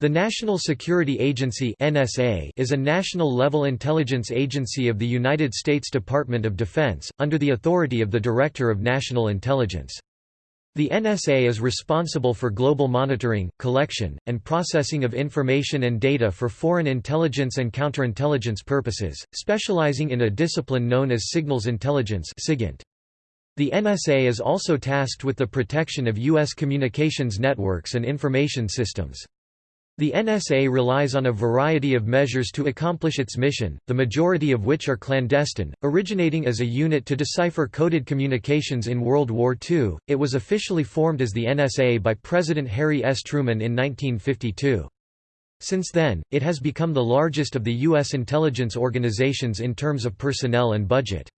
The National Security Agency (NSA) is a national-level intelligence agency of the United States Department of Defense, under the authority of the Director of National Intelligence. The NSA is responsible for global monitoring, collection, and processing of information and data for foreign intelligence and counterintelligence purposes, specializing in a discipline known as signals intelligence (SIGINT). The NSA is also tasked with the protection of U.S. communications networks and information systems. The NSA relies on a variety of measures to accomplish its mission, the majority of which are clandestine. Originating as a unit to decipher coded communications in World War II, it was officially formed as the NSA by President Harry S. Truman in 1952. Since then, it has become the largest of the U.S. intelligence organizations in terms of personnel and budget.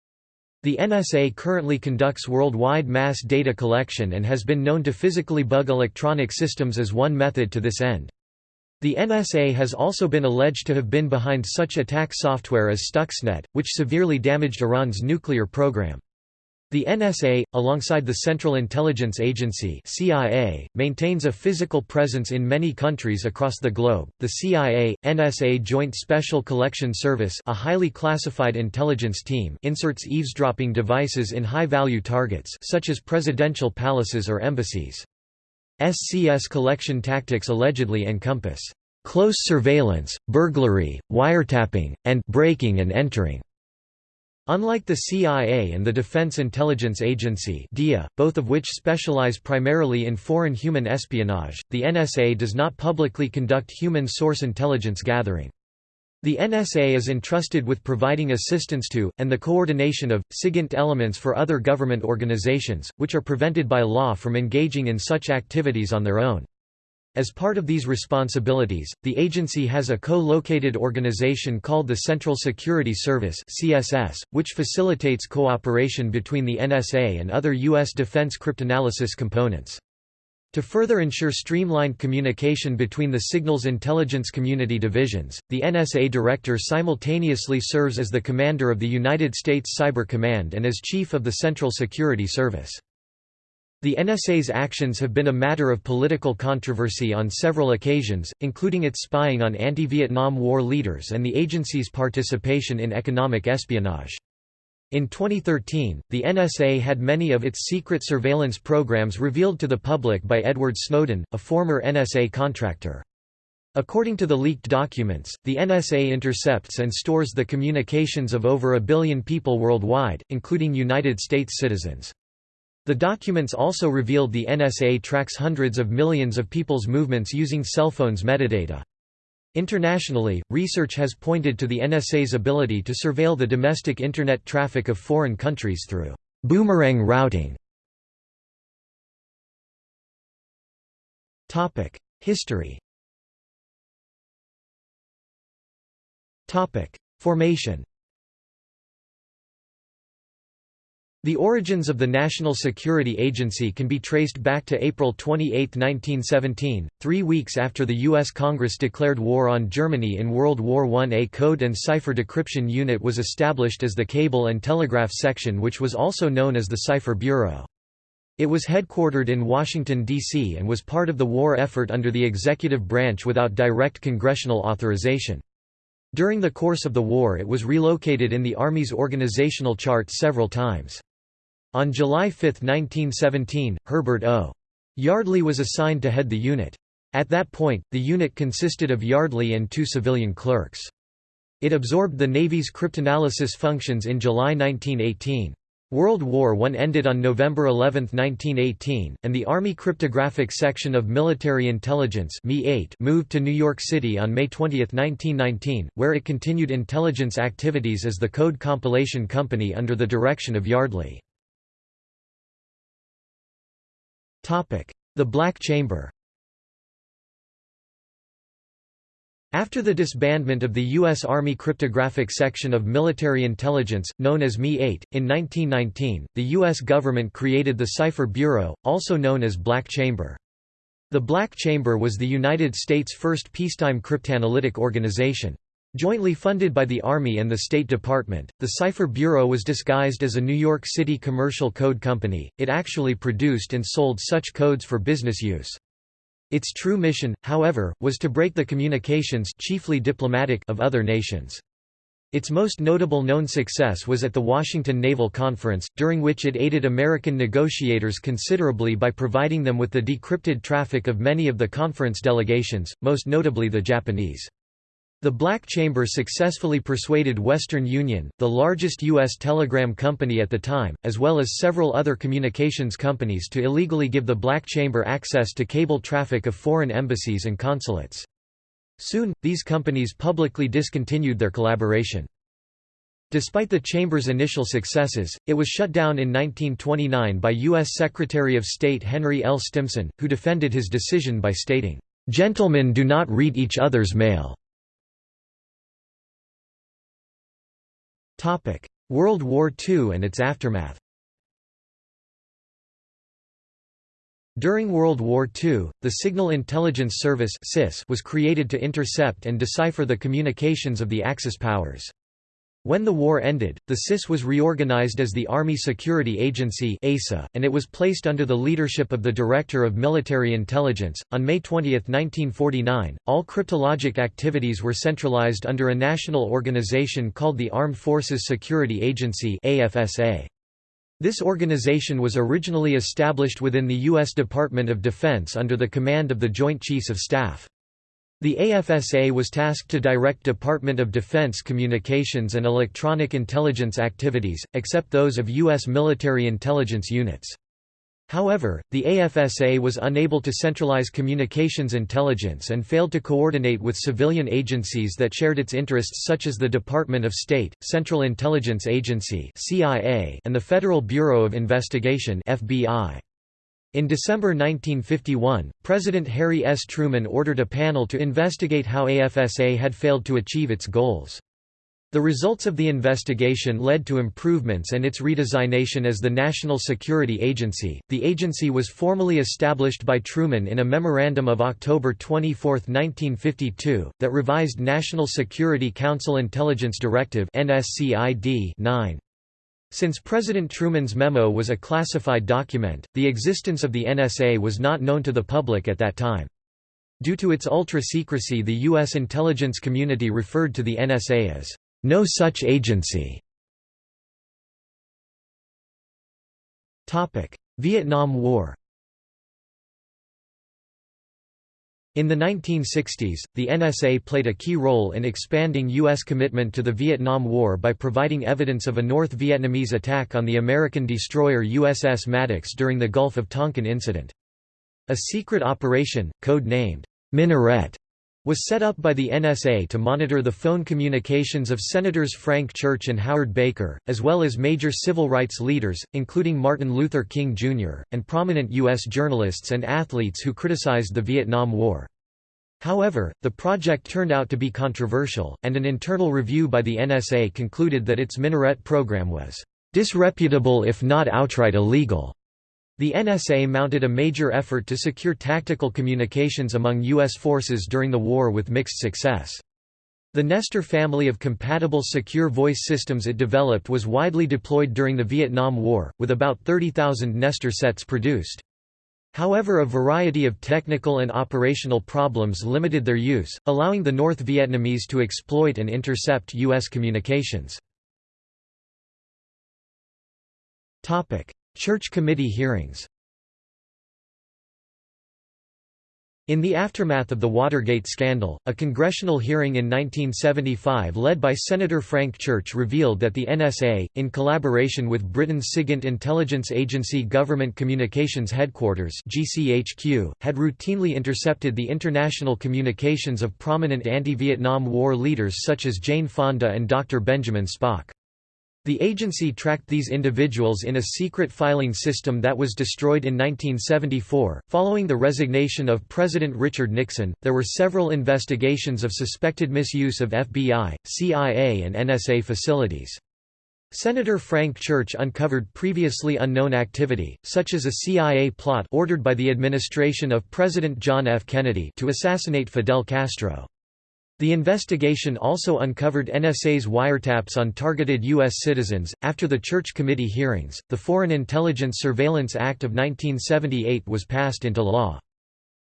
The NSA currently conducts worldwide mass data collection and has been known to physically bug electronic systems as one method to this end. The NSA has also been alleged to have been behind such attack software as Stuxnet, which severely damaged Iran's nuclear program. The NSA, alongside the Central Intelligence Agency (CIA), maintains a physical presence in many countries across the globe. The CIA NSA Joint Special Collection Service, a highly classified intelligence team, inserts eavesdropping devices in high-value targets such as presidential palaces or embassies. SCS collection tactics allegedly encompass close surveillance, burglary, wiretapping, and breaking and entering. Unlike the CIA and the Defense Intelligence Agency DIA, both of which specialize primarily in foreign human espionage, the NSA does not publicly conduct human source intelligence gathering. The NSA is entrusted with providing assistance to, and the coordination of, SIGINT elements for other government organizations, which are prevented by law from engaging in such activities on their own. As part of these responsibilities, the agency has a co-located organization called the Central Security Service (CSS), which facilitates cooperation between the NSA and other U.S. defense cryptanalysis components. To further ensure streamlined communication between the signals intelligence community divisions, the NSA director simultaneously serves as the commander of the United States Cyber Command and as chief of the Central Security Service. The NSA's actions have been a matter of political controversy on several occasions, including its spying on anti-Vietnam War leaders and the agency's participation in economic espionage. In 2013, the NSA had many of its secret surveillance programs revealed to the public by Edward Snowden, a former NSA contractor. According to the leaked documents, the NSA intercepts and stores the communications of over a billion people worldwide, including United States citizens. The documents also revealed the NSA tracks hundreds of millions of people's movements using cell phones metadata. Internationally, research has pointed to the NSA's ability to surveil the domestic Internet traffic of foreign countries through boomerang routing. History Formation The origins of the National Security Agency can be traced back to April 28, 1917, three weeks after the U.S. Congress declared war on Germany in World War I. A code and cipher decryption unit was established as the Cable and Telegraph Section which was also known as the Cipher Bureau. It was headquartered in Washington, D.C. and was part of the war effort under the executive branch without direct congressional authorization. During the course of the war it was relocated in the Army's organizational chart several times. On July 5, 1917, Herbert O. Yardley was assigned to head the unit. At that point, the unit consisted of Yardley and two civilian clerks. It absorbed the Navy's cryptanalysis functions in July 1918. World War I ended on November 11, 1918, and the Army Cryptographic Section of Military Intelligence moved to New York City on May 20, 1919, where it continued intelligence activities as the Code Compilation Company under the direction of Yardley. The Black Chamber After the disbandment of the U.S. Army Cryptographic Section of Military Intelligence, known as MI-8, in 1919, the U.S. government created the Cipher Bureau, also known as Black Chamber. The Black Chamber was the United States' first peacetime cryptanalytic organization. Jointly funded by the Army and the State Department, the Cipher Bureau was disguised as a New York City commercial code company, it actually produced and sold such codes for business use. Its true mission, however, was to break the communications chiefly diplomatic of other nations. Its most notable known success was at the Washington Naval Conference, during which it aided American negotiators considerably by providing them with the decrypted traffic of many of the conference delegations, most notably the Japanese. The Black Chamber successfully persuaded Western Union, the largest U.S. telegram company at the time, as well as several other communications companies to illegally give the Black Chamber access to cable traffic of foreign embassies and consulates. Soon, these companies publicly discontinued their collaboration. Despite the Chamber's initial successes, it was shut down in 1929 by U.S. Secretary of State Henry L. Stimson, who defended his decision by stating, "...gentlemen do not read each other's mail." World War II and its aftermath During World War II, the Signal Intelligence Service was created to intercept and decipher the communications of the Axis powers. When the war ended, the SIS was reorganized as the Army Security Agency (ASA), and it was placed under the leadership of the Director of Military Intelligence. On May 20, 1949, all cryptologic activities were centralized under a national organization called the Armed Forces Security Agency (AFSA). This organization was originally established within the U.S. Department of Defense under the command of the Joint Chiefs of Staff. The AFSA was tasked to direct Department of Defense communications and electronic intelligence activities, except those of U.S. military intelligence units. However, the AFSA was unable to centralize communications intelligence and failed to coordinate with civilian agencies that shared its interests such as the Department of State, Central Intelligence Agency and the Federal Bureau of Investigation FBI. In December 1951, President Harry S. Truman ordered a panel to investigate how AFSA had failed to achieve its goals. The results of the investigation led to improvements and its redesignation as the National Security Agency. The agency was formally established by Truman in a memorandum of October 24, 1952, that revised National Security Council Intelligence Directive (NSCID) 9. Since President Truman's memo was a classified document, the existence of the NSA was not known to the public at that time. Due to its ultra-secrecy the U.S. intelligence community referred to the NSA as, "...no such agency". Vietnam War In the 1960s, the NSA played a key role in expanding U.S. commitment to the Vietnam War by providing evidence of a North Vietnamese attack on the American destroyer USS Maddox during the Gulf of Tonkin incident. A secret operation, code-named Minaret, was set up by the NSA to monitor the phone communications of Senators Frank Church and Howard Baker, as well as major civil rights leaders, including Martin Luther King Jr., and prominent U.S. journalists and athletes who criticized the Vietnam War. However, the project turned out to be controversial, and an internal review by the NSA concluded that its Minaret program was disreputable if not outright illegal. The NSA mounted a major effort to secure tactical communications among U.S. forces during the war with mixed success. The Nestor family of compatible secure voice systems it developed was widely deployed during the Vietnam War, with about 30,000 Nestor sets produced. However a variety of technical and operational problems limited their use, allowing the North Vietnamese to exploit and intercept U.S. communications. Church committee hearings In the aftermath of the Watergate scandal, a congressional hearing in 1975 led by Senator Frank Church revealed that the NSA, in collaboration with Britain's SIGINT intelligence agency Government Communications Headquarters GCHQ, had routinely intercepted the international communications of prominent anti-Vietnam War leaders such as Jane Fonda and Dr. Benjamin Spock. The agency tracked these individuals in a secret filing system that was destroyed in 1974. Following the resignation of President Richard Nixon, there were several investigations of suspected misuse of FBI, CIA, and NSA facilities. Senator Frank Church uncovered previously unknown activity, such as a CIA plot ordered by the administration of President John F. Kennedy to assassinate Fidel Castro. The investigation also uncovered NSA's wiretaps on targeted U.S. citizens. After the Church Committee hearings, the Foreign Intelligence Surveillance Act of 1978 was passed into law.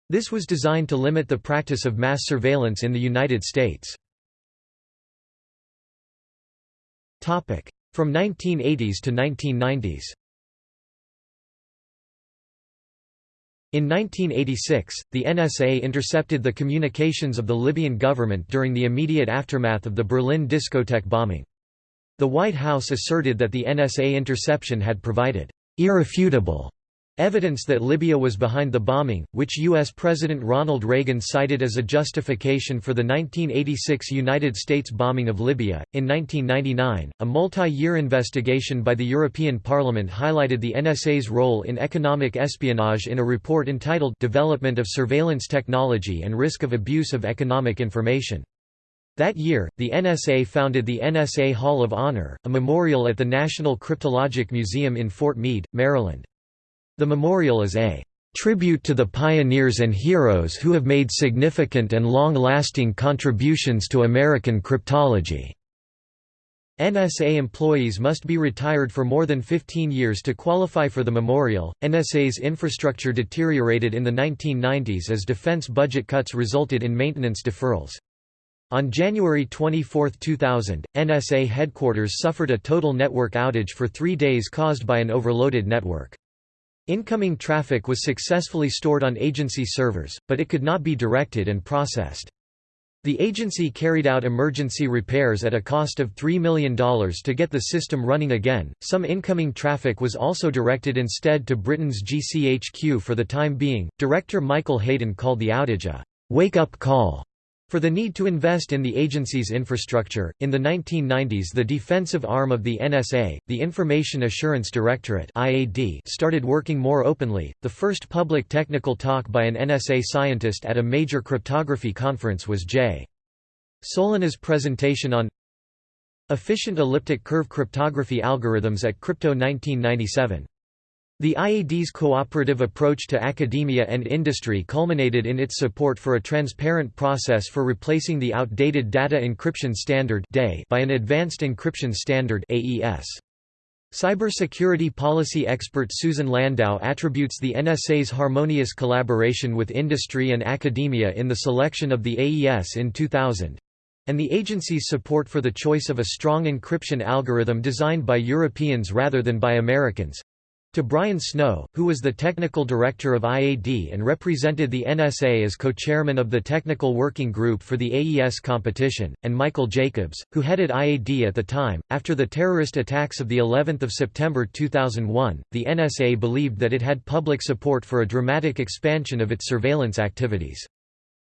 This was designed to limit the practice of mass surveillance in the United States. From 1980s to 1990s In 1986, the NSA intercepted the communications of the Libyan government during the immediate aftermath of the Berlin discotheque bombing. The White House asserted that the NSA interception had provided irrefutable Evidence that Libya was behind the bombing, which U.S. President Ronald Reagan cited as a justification for the 1986 United States bombing of Libya. In 1999, a multi year investigation by the European Parliament highlighted the NSA's role in economic espionage in a report entitled Development of Surveillance Technology and Risk of Abuse of Economic Information. That year, the NSA founded the NSA Hall of Honor, a memorial at the National Cryptologic Museum in Fort Meade, Maryland. The memorial is a tribute to the pioneers and heroes who have made significant and long-lasting contributions to American cryptology. NSA employees must be retired for more than 15 years to qualify for the memorial. NSA's infrastructure deteriorated in the 1990s as defense budget cuts resulted in maintenance deferrals. On January 24, 2000, NSA headquarters suffered a total network outage for three days caused by an overloaded network. Incoming traffic was successfully stored on agency servers, but it could not be directed and processed. The agency carried out emergency repairs at a cost of $3 million to get the system running again. Some incoming traffic was also directed instead to Britain's GCHQ for the time being. Director Michael Hayden called the outage a wake up call for the need to invest in the agency's infrastructure, in the 1990s the defensive arm of the NSA, the Information Assurance Directorate (IAD), started working more openly. The first public technical talk by an NSA scientist at a major cryptography conference was J. Solinas' presentation on efficient elliptic curve cryptography algorithms at Crypto 1997. The IAD's cooperative approach to academia and industry culminated in its support for a transparent process for replacing the outdated Data Encryption Standard by an Advanced Encryption Standard AES. Cybersecurity policy expert Susan Landau attributes the NSA's harmonious collaboration with industry and academia in the selection of the AES in 2000 and the agency's support for the choice of a strong encryption algorithm designed by Europeans rather than by Americans to Brian Snow, who was the technical director of IAD and represented the NSA as co-chairman of the Technical Working Group for the AES competition, and Michael Jacobs, who headed IAD at the time. After the terrorist attacks of the 11th of September 2001, the NSA believed that it had public support for a dramatic expansion of its surveillance activities.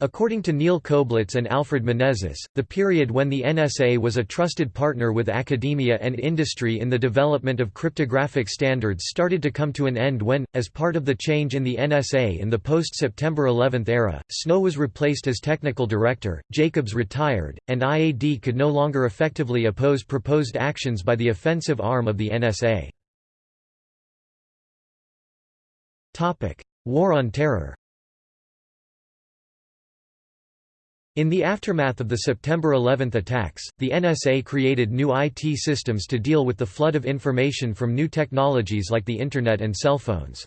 According to Neal Koblitz and Alfred Menezes, the period when the NSA was a trusted partner with academia and industry in the development of cryptographic standards started to come to an end when, as part of the change in the NSA in the post-September 11 era, Snow was replaced as technical director, Jacobs retired, and IAD could no longer effectively oppose proposed actions by the offensive arm of the NSA. War on Terror In the aftermath of the September 11 attacks, the NSA created new IT systems to deal with the flood of information from new technologies like the Internet and cell phones.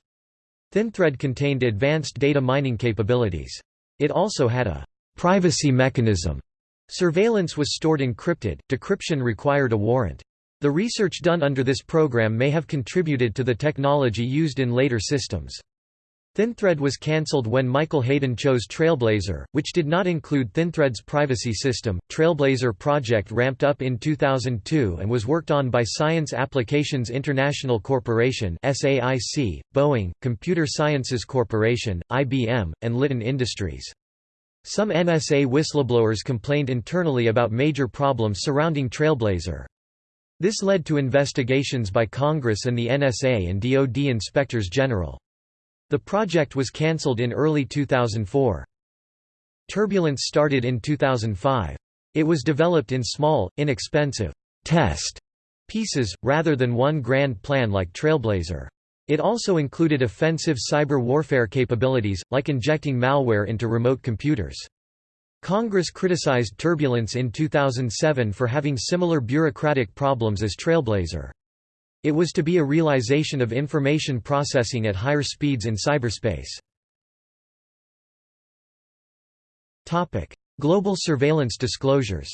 ThinThread contained advanced data mining capabilities. It also had a privacy mechanism. Surveillance was stored encrypted, decryption required a warrant. The research done under this program may have contributed to the technology used in later systems. ThinThread was cancelled when Michael Hayden chose Trailblazer, which did not include ThinThread's privacy system. Trailblazer project ramped up in 2002 and was worked on by Science Applications International Corporation (SAIC), Boeing, Computer Sciences Corporation, IBM, and Litton Industries. Some NSA whistleblowers complained internally about major problems surrounding Trailblazer. This led to investigations by Congress and the NSA and DoD inspectors general. The project was cancelled in early 2004. Turbulence started in 2005. It was developed in small, inexpensive, test pieces, rather than one grand plan like Trailblazer. It also included offensive cyber warfare capabilities, like injecting malware into remote computers. Congress criticized Turbulence in 2007 for having similar bureaucratic problems as Trailblazer. It was to be a realization of information processing at higher speeds in cyberspace. Global surveillance disclosures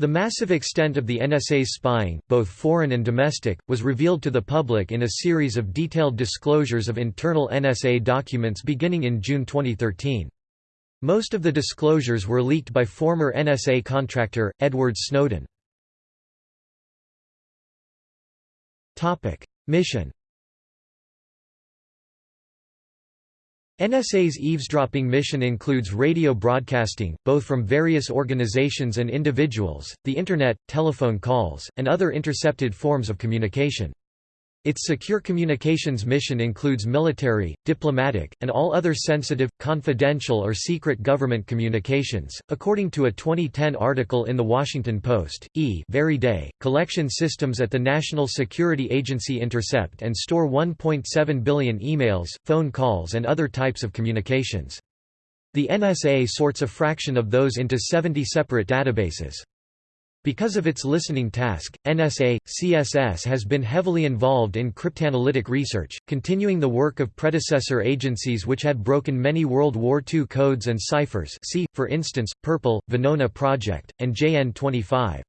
The massive extent of the NSA's spying, both foreign and domestic, was revealed to the public in a series of detailed disclosures of internal NSA documents beginning in June 2013. Most of the disclosures were leaked by former NSA contractor, Edward Snowden. Mission NSA's eavesdropping mission includes radio broadcasting, both from various organizations and individuals, the Internet, telephone calls, and other intercepted forms of communication. Its secure communications mission includes military, diplomatic, and all other sensitive, confidential or secret government communications. According to a 2010 article in The Washington Post, E very day, collection systems at the National Security Agency intercept and store 1.7 billion emails, phone calls and other types of communications. The NSA sorts a fraction of those into 70 separate databases. Because of its listening task, NSA, CSS has been heavily involved in cryptanalytic research, continuing the work of predecessor agencies which had broken many World War II codes and ciphers see, for instance, Purple, Venona Project, and JN25.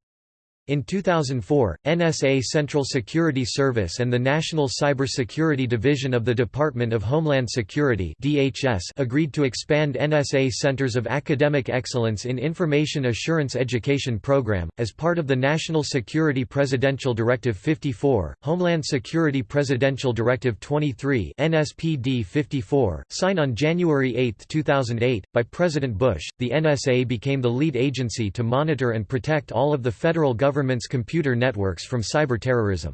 In 2004, NSA Central Security Service and the National Cybersecurity Division of the Department of Homeland Security (DHS) agreed to expand NSA Centers of Academic Excellence in Information Assurance Education Program as part of the National Security Presidential Directive 54, Homeland Security Presidential Directive 23, NSPD 54, signed on January 8, 2008 by President Bush. The NSA became the lead agency to monitor and protect all of the federal government government's computer networks from cyberterrorism.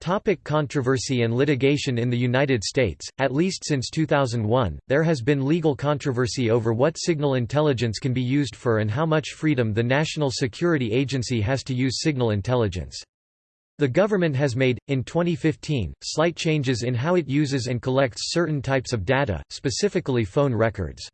Topic controversy and litigation In the United States, at least since 2001, there has been legal controversy over what signal intelligence can be used for and how much freedom the National Security Agency has to use signal intelligence. The government has made, in 2015, slight changes in how it uses and collects certain types of data, specifically phone records.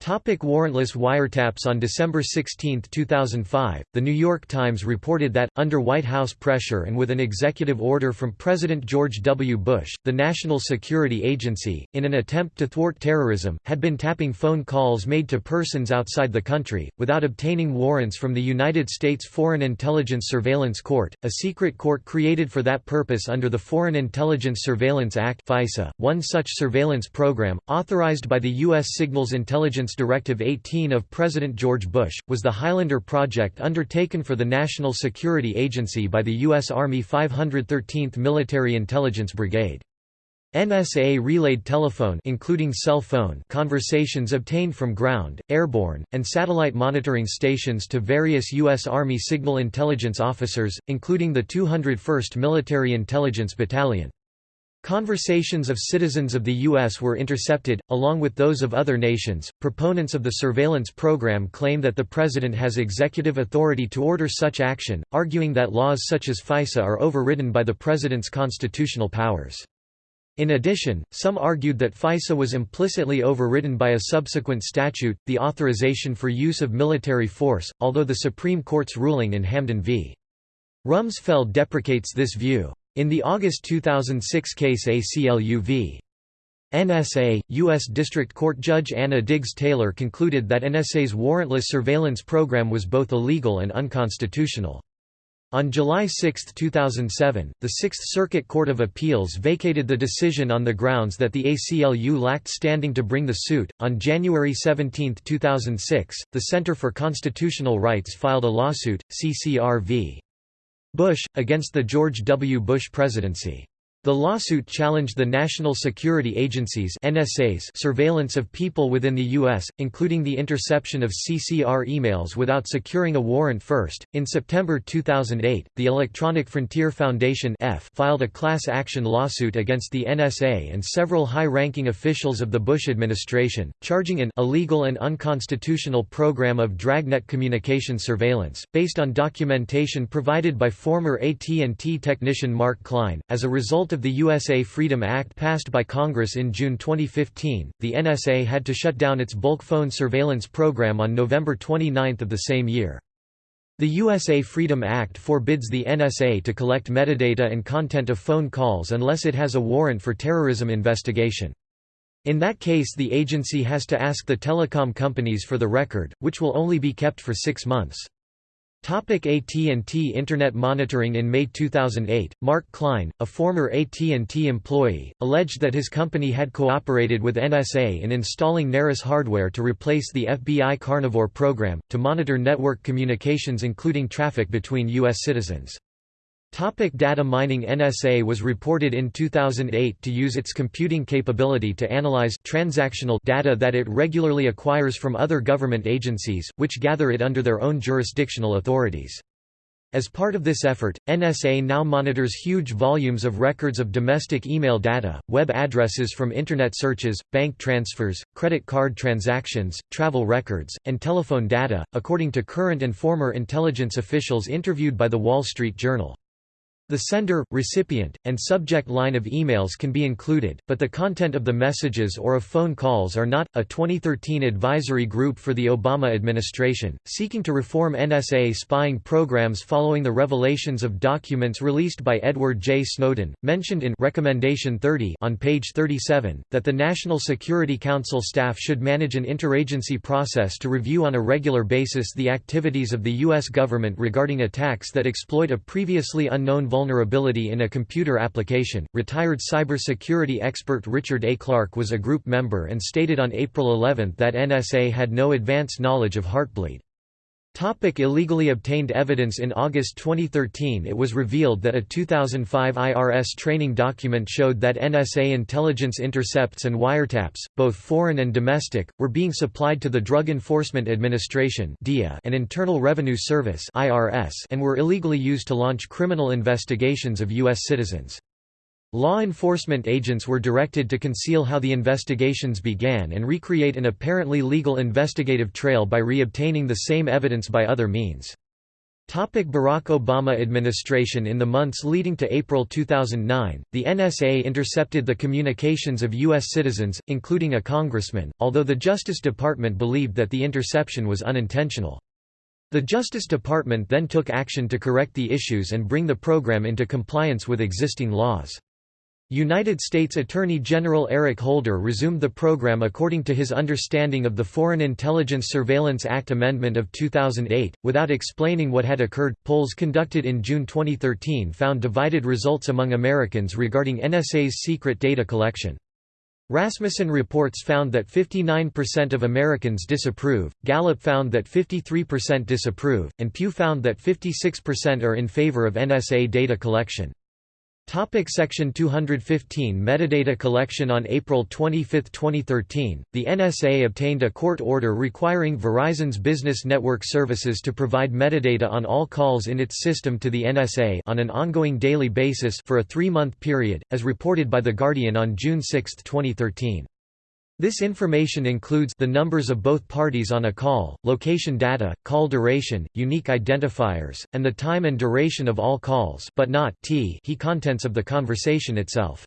Topic warrantless wiretaps On December 16, 2005, The New York Times reported that, under White House pressure and with an executive order from President George W. Bush, the National Security Agency, in an attempt to thwart terrorism, had been tapping phone calls made to persons outside the country, without obtaining warrants from the United States Foreign Intelligence Surveillance Court, a secret court created for that purpose under the Foreign Intelligence Surveillance Act FISA. One such surveillance program, authorized by the U.S. Signals Intelligence Directive 18 of President George Bush, was the Highlander project undertaken for the National Security Agency by the U.S. Army 513th Military Intelligence Brigade. NSA relayed telephone including cell phone conversations obtained from ground, airborne, and satellite monitoring stations to various U.S. Army signal intelligence officers, including the 201st Military Intelligence Battalion. Conversations of citizens of the U.S. were intercepted, along with those of other nations. Proponents of the surveillance program claim that the President has executive authority to order such action, arguing that laws such as FISA are overridden by the President's constitutional powers. In addition, some argued that FISA was implicitly overridden by a subsequent statute, the Authorization for Use of Military Force, although the Supreme Court's ruling in Hamdan v. Rumsfeld deprecates this view. In the August 2006 case ACLU v. NSA, U.S. District Court Judge Anna Diggs Taylor concluded that NSA's warrantless surveillance program was both illegal and unconstitutional. On July 6, 2007, the Sixth Circuit Court of Appeals vacated the decision on the grounds that the ACLU lacked standing to bring the suit. On January 17, 2006, the Center for Constitutional Rights filed a lawsuit, CCR v. Bush, against the George W. Bush presidency. The lawsuit challenged the National Security Agency's NSA's surveillance of people within the U.S., including the interception of CCR emails without securing a warrant first. In September 2008, the Electronic Frontier Foundation F filed a class action lawsuit against the NSA and several high ranking officials of the Bush administration, charging an illegal and unconstitutional program of dragnet communication surveillance, based on documentation provided by former AT&T technician Mark Klein. As a result result of the USA Freedom Act passed by Congress in June 2015, the NSA had to shut down its bulk phone surveillance program on November 29 of the same year. The USA Freedom Act forbids the NSA to collect metadata and content of phone calls unless it has a warrant for terrorism investigation. In that case the agency has to ask the telecom companies for the record, which will only be kept for six months. AT&T Internet Monitoring In May 2008, Mark Klein, a former AT&T employee, alleged that his company had cooperated with NSA in installing Narus hardware to replace the FBI Carnivore program, to monitor network communications including traffic between U.S. citizens. Topic data mining NSA was reported in 2008 to use its computing capability to analyze transactional data that it regularly acquires from other government agencies, which gather it under their own jurisdictional authorities. As part of this effort, NSA now monitors huge volumes of records of domestic email data, web addresses from Internet searches, bank transfers, credit card transactions, travel records, and telephone data, according to current and former intelligence officials interviewed by The Wall Street Journal. The sender, recipient, and subject line of emails can be included, but the content of the messages or of phone calls are not. A 2013 advisory group for the Obama administration, seeking to reform NSA spying programs following the revelations of documents released by Edward J. Snowden, mentioned in Recommendation 30 on page 37, that the National Security Council staff should manage an interagency process to review on a regular basis the activities of the U.S. government regarding attacks that exploit a previously unknown vulnerability vulnerability in a computer application. Retired cybersecurity expert Richard A. Clarke was a group member and stated on April 11 that NSA had no advance knowledge of Heartbleed. Topic illegally obtained evidence In August 2013 it was revealed that a 2005 IRS training document showed that NSA intelligence intercepts and wiretaps, both foreign and domestic, were being supplied to the Drug Enforcement Administration and Internal Revenue Service and were illegally used to launch criminal investigations of U.S. citizens. Law enforcement agents were directed to conceal how the investigations began and recreate an apparently legal investigative trail by re-obtaining the same evidence by other means. Topic Barack Obama administration In the months leading to April 2009, the NSA intercepted the communications of U.S. citizens, including a congressman, although the Justice Department believed that the interception was unintentional. The Justice Department then took action to correct the issues and bring the program into compliance with existing laws. United States Attorney General Eric Holder resumed the program according to his understanding of the Foreign Intelligence Surveillance Act Amendment of 2008, without explaining what had occurred. Polls conducted in June 2013 found divided results among Americans regarding NSA's secret data collection. Rasmussen reports found that 59% of Americans disapprove, Gallup found that 53% disapprove, and Pew found that 56% are in favor of NSA data collection. Topic section 215 Metadata collection On April 25, 2013, the NSA obtained a court order requiring Verizon's business network services to provide metadata on all calls in its system to the NSA on an ongoing daily basis for a three-month period, as reported by The Guardian on June 6, 2013. This information includes the numbers of both parties on a call, location data, call duration, unique identifiers, and the time and duration of all calls but not t he contents of the conversation itself.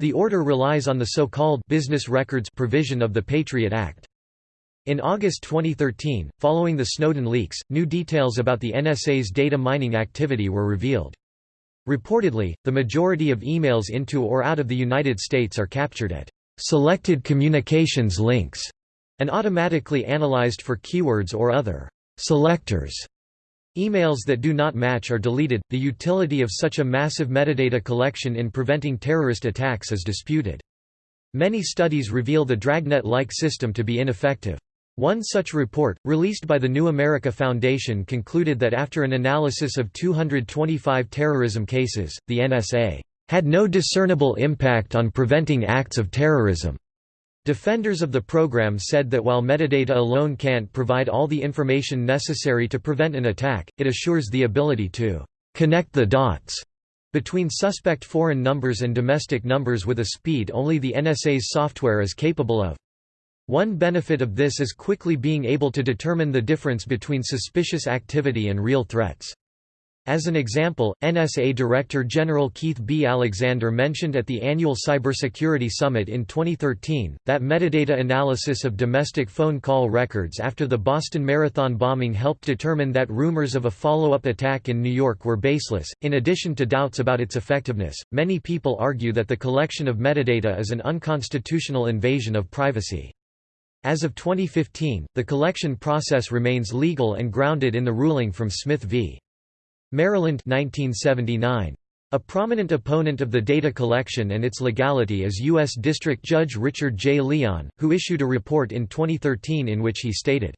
The order relies on the so-called business records provision of the Patriot Act. In August 2013, following the Snowden leaks, new details about the NSA's data mining activity were revealed. Reportedly, the majority of emails into or out of the United States are captured at selected communications links, and automatically analyzed for keywords or other selectors. Emails that do not match are deleted. The utility of such a massive metadata collection in preventing terrorist attacks is disputed. Many studies reveal the Dragnet-like system to be ineffective. One such report, released by the New America Foundation concluded that after an analysis of 225 terrorism cases, the NSA had no discernible impact on preventing acts of terrorism. Defenders of the program said that while metadata alone can't provide all the information necessary to prevent an attack, it assures the ability to connect the dots between suspect foreign numbers and domestic numbers with a speed only the NSA's software is capable of. One benefit of this is quickly being able to determine the difference between suspicious activity and real threats. As an example, NSA Director General Keith B. Alexander mentioned at the annual Cybersecurity Summit in 2013, that metadata analysis of domestic phone call records after the Boston Marathon bombing helped determine that rumors of a follow-up attack in New York were baseless. In addition to doubts about its effectiveness, many people argue that the collection of metadata is an unconstitutional invasion of privacy. As of 2015, the collection process remains legal and grounded in the ruling from Smith v. Maryland 1979. A prominent opponent of the data collection and its legality is U.S. District Judge Richard J. Leon, who issued a report in 2013 in which he stated,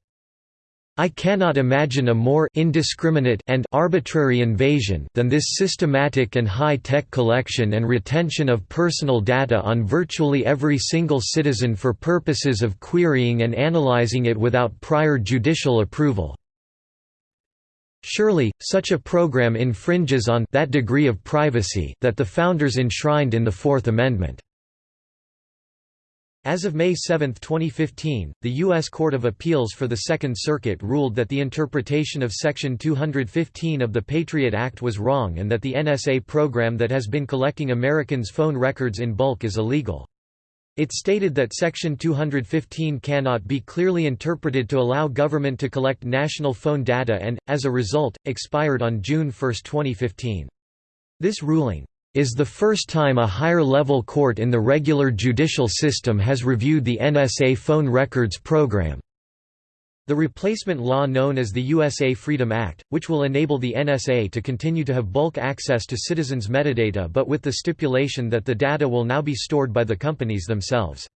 I cannot imagine a more indiscriminate and arbitrary invasion than this systematic and high-tech collection and retention of personal data on virtually every single citizen for purposes of querying and analyzing it without prior judicial approval. Surely, such a program infringes on that degree of privacy that the Founders enshrined in the Fourth Amendment. As of May 7, 2015, the U.S. Court of Appeals for the Second Circuit ruled that the interpretation of Section 215 of the Patriot Act was wrong and that the NSA program that has been collecting Americans' phone records in bulk is illegal. It stated that Section 215 cannot be clearly interpreted to allow government to collect national phone data and, as a result, expired on June 1, 2015. This ruling is the first time a higher-level court in the regular judicial system has reviewed the NSA phone records program. The replacement law known as the USA Freedom Act, which will enable the NSA to continue to have bulk access to citizens' metadata but with the stipulation that the data will now be stored by the companies themselves.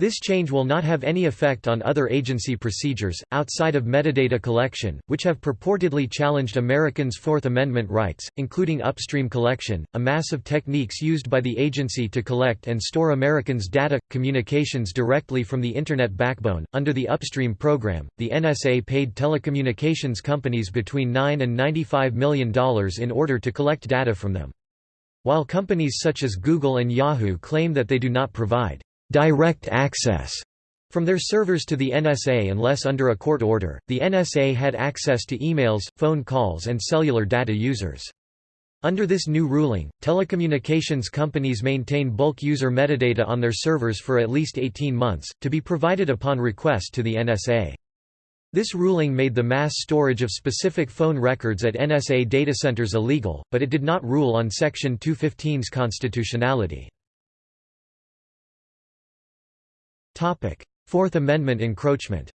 This change will not have any effect on other agency procedures, outside of metadata collection, which have purportedly challenged Americans' Fourth Amendment rights, including upstream collection, a mass of techniques used by the agency to collect and store Americans' data, communications directly from the Internet backbone. Under the upstream program, the NSA paid telecommunications companies between 9 and $95 million in order to collect data from them. While companies such as Google and Yahoo claim that they do not provide direct access from their servers to the NSA unless under a court order. The NSA had access to emails, phone calls, and cellular data users. Under this new ruling, telecommunications companies maintain bulk user metadata on their servers for at least 18 months, to be provided upon request to the NSA. This ruling made the mass storage of specific phone records at NSA data centers illegal, but it did not rule on Section 215's constitutionality. Fourth Amendment encroachment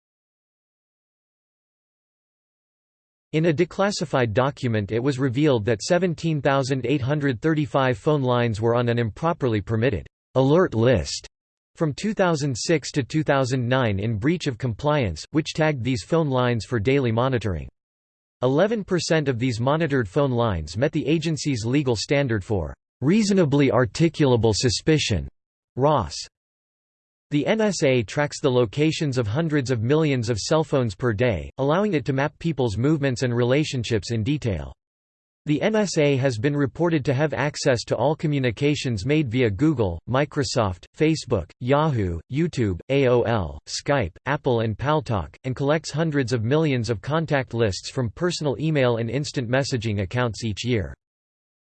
In a declassified document it was revealed that 17,835 phone lines were on an improperly permitted alert list from 2006 to 2009 in breach of compliance, which tagged these phone lines for daily monitoring. 11% of these monitored phone lines met the agency's legal standard for reasonably articulable suspicion RAS. The NSA tracks the locations of hundreds of millions of cell phones per day, allowing it to map people's movements and relationships in detail. The NSA has been reported to have access to all communications made via Google, Microsoft, Facebook, Yahoo, YouTube, AOL, Skype, Apple and Paltalk, and collects hundreds of millions of contact lists from personal email and instant messaging accounts each year.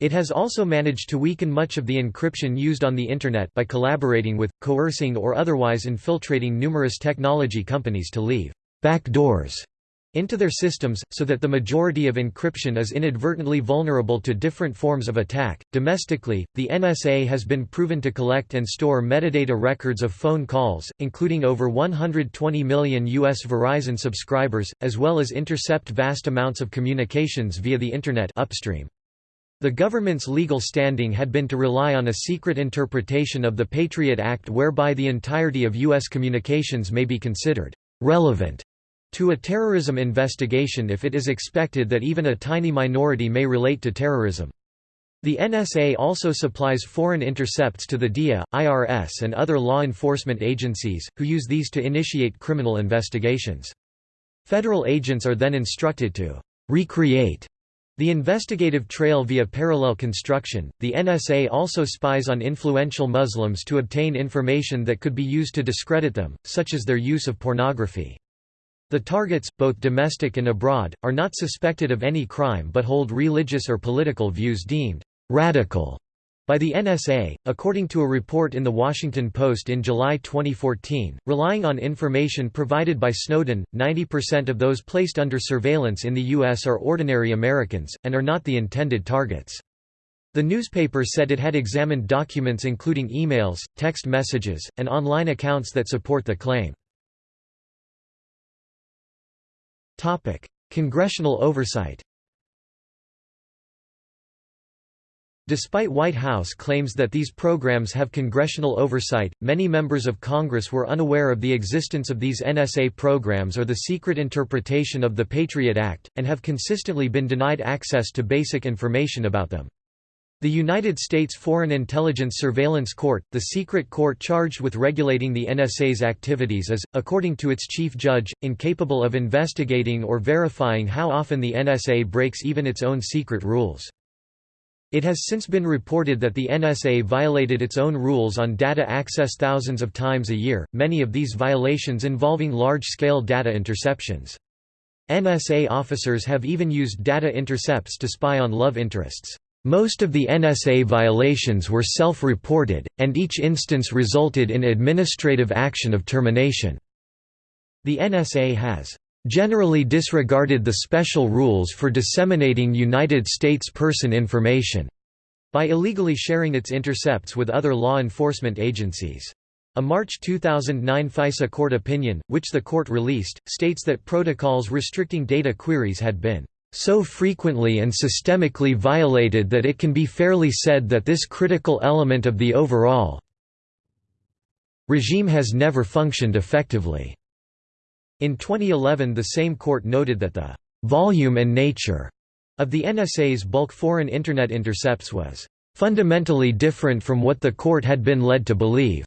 It has also managed to weaken much of the encryption used on the Internet by collaborating with, coercing or otherwise infiltrating numerous technology companies to leave backdoors into their systems, so that the majority of encryption is inadvertently vulnerable to different forms of attack. Domestically, the NSA has been proven to collect and store metadata records of phone calls, including over 120 million U.S. Verizon subscribers, as well as intercept vast amounts of communications via the Internet upstream. The government's legal standing had been to rely on a secret interpretation of the Patriot Act whereby the entirety of U.S. communications may be considered relevant to a terrorism investigation if it is expected that even a tiny minority may relate to terrorism. The NSA also supplies foreign intercepts to the DIA, IRS and other law enforcement agencies, who use these to initiate criminal investigations. Federal agents are then instructed to recreate the investigative trail via parallel construction, the NSA also spies on influential Muslims to obtain information that could be used to discredit them, such as their use of pornography. The targets, both domestic and abroad, are not suspected of any crime but hold religious or political views deemed radical by the NSA, according to a report in The Washington Post in July 2014, relying on information provided by Snowden, 90% of those placed under surveillance in the U.S. are ordinary Americans, and are not the intended targets. The newspaper said it had examined documents including emails, text messages, and online accounts that support the claim. Congressional oversight Despite White House claims that these programs have congressional oversight, many members of Congress were unaware of the existence of these NSA programs or the secret interpretation of the Patriot Act, and have consistently been denied access to basic information about them. The United States Foreign Intelligence Surveillance Court, the secret court charged with regulating the NSA's activities is, according to its chief judge, incapable of investigating or verifying how often the NSA breaks even its own secret rules. It has since been reported that the NSA violated its own rules on data access thousands of times a year, many of these violations involving large-scale data interceptions. NSA officers have even used data intercepts to spy on love interests. Most of the NSA violations were self-reported, and each instance resulted in administrative action of termination. The NSA has generally disregarded the special rules for disseminating United States person information by illegally sharing its intercepts with other law enforcement agencies. A March 2009 FISA court opinion, which the court released, states that protocols restricting data queries had been so frequently and systemically violated that it can be fairly said that this critical element of the overall regime has never functioned effectively." In 2011 the same court noted that the «volume and nature» of the NSA's bulk foreign Internet intercepts was «fundamentally different from what the court had been led to believe».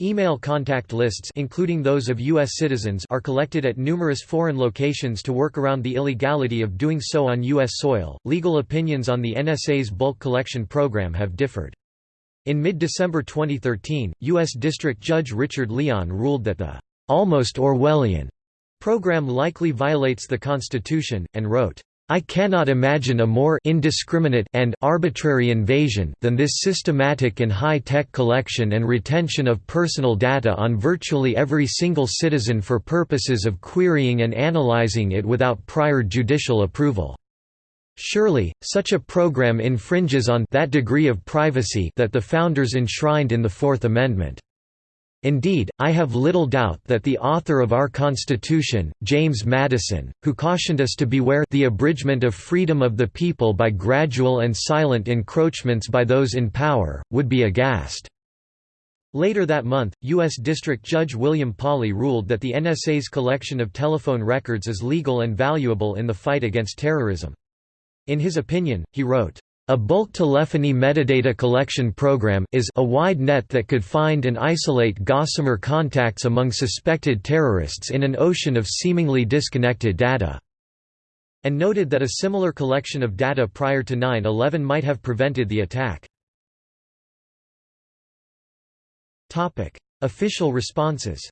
Email contact lists including those of U.S. citizens are collected at numerous foreign locations to work around the illegality of doing so on U.S. soil. Legal opinions on the NSA's bulk collection program have differed. In mid-December 2013, U.S. District Judge Richard Leon ruled that the almost Orwellian program likely violates the Constitution, and wrote, I cannot imagine a more indiscriminate and arbitrary invasion than this systematic and high-tech collection and retention of personal data on virtually every single citizen for purposes of querying and analyzing it without prior judicial approval. Surely, such a program infringes on that degree of privacy that the Founders enshrined in the Fourth Amendment. Indeed, I have little doubt that the author of our Constitution, James Madison, who cautioned us to beware the abridgment of freedom of the people by gradual and silent encroachments by those in power, would be aghast." Later that month, U.S. District Judge William Pauley ruled that the NSA's collection of telephone records is legal and valuable in the fight against terrorism. In his opinion, he wrote, a bulk telephony metadata collection program is a wide net that could find and isolate gossamer contacts among suspected terrorists in an ocean of seemingly disconnected data." and noted that a similar collection of data prior to 9-11 might have prevented the attack. Official responses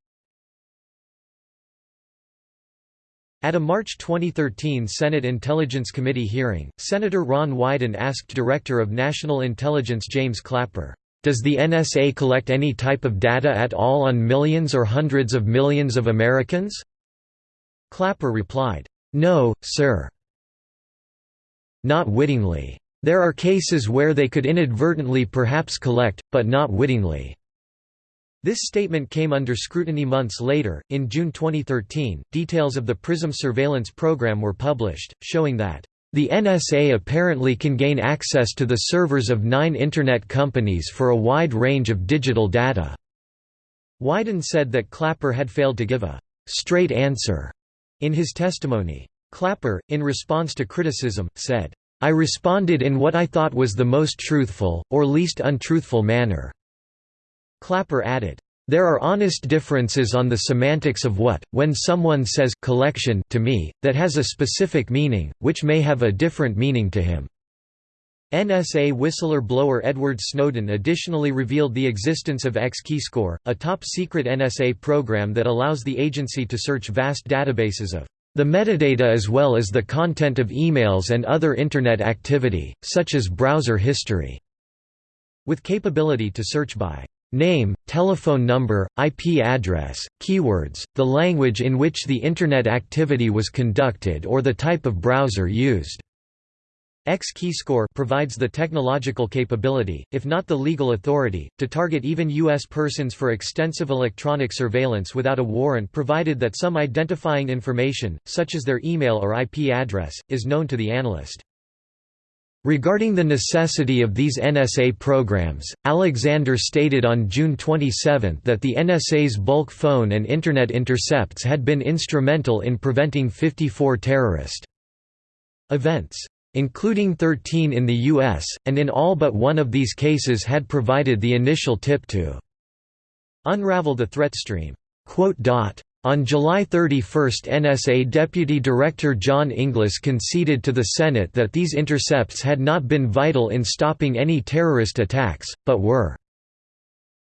At a March 2013 Senate Intelligence Committee hearing, Senator Ron Wyden asked Director of National Intelligence James Clapper, "'Does the NSA collect any type of data at all on millions or hundreds of millions of Americans?' Clapper replied, "'No, sir. Not wittingly. There are cases where they could inadvertently perhaps collect, but not wittingly.' This statement came under scrutiny months later. In June 2013, details of the PRISM surveillance program were published, showing that the NSA apparently can gain access to the servers of nine Internet companies for a wide range of digital data. Wyden said that Clapper had failed to give a straight answer in his testimony. Clapper, in response to criticism, said, I responded in what I thought was the most truthful, or least untruthful manner. Clapper added, there are honest differences on the semantics of what, when someone says collection to me, that has a specific meaning, which may have a different meaning to him. NSA whistleblower Edward Snowden additionally revealed the existence of X-Keyscore, a top-secret NSA program that allows the agency to search vast databases of the metadata as well as the content of emails and other Internet activity, such as browser history, with capability to search by name, telephone number, IP address, keywords, the language in which the Internet activity was conducted or the type of browser used. X-Keyscore provides the technological capability, if not the legal authority, to target even U.S. persons for extensive electronic surveillance without a warrant provided that some identifying information, such as their email or IP address, is known to the analyst. Regarding the necessity of these NSA programs, Alexander stated on June 27 that the NSA's bulk phone and Internet intercepts had been instrumental in preventing 54 terrorist events including 13 in the U.S., and in all but one of these cases had provided the initial tip to unravel the threat stream. On July 31 NSA Deputy Director John Inglis conceded to the Senate that these intercepts had not been vital in stopping any terrorist attacks, but were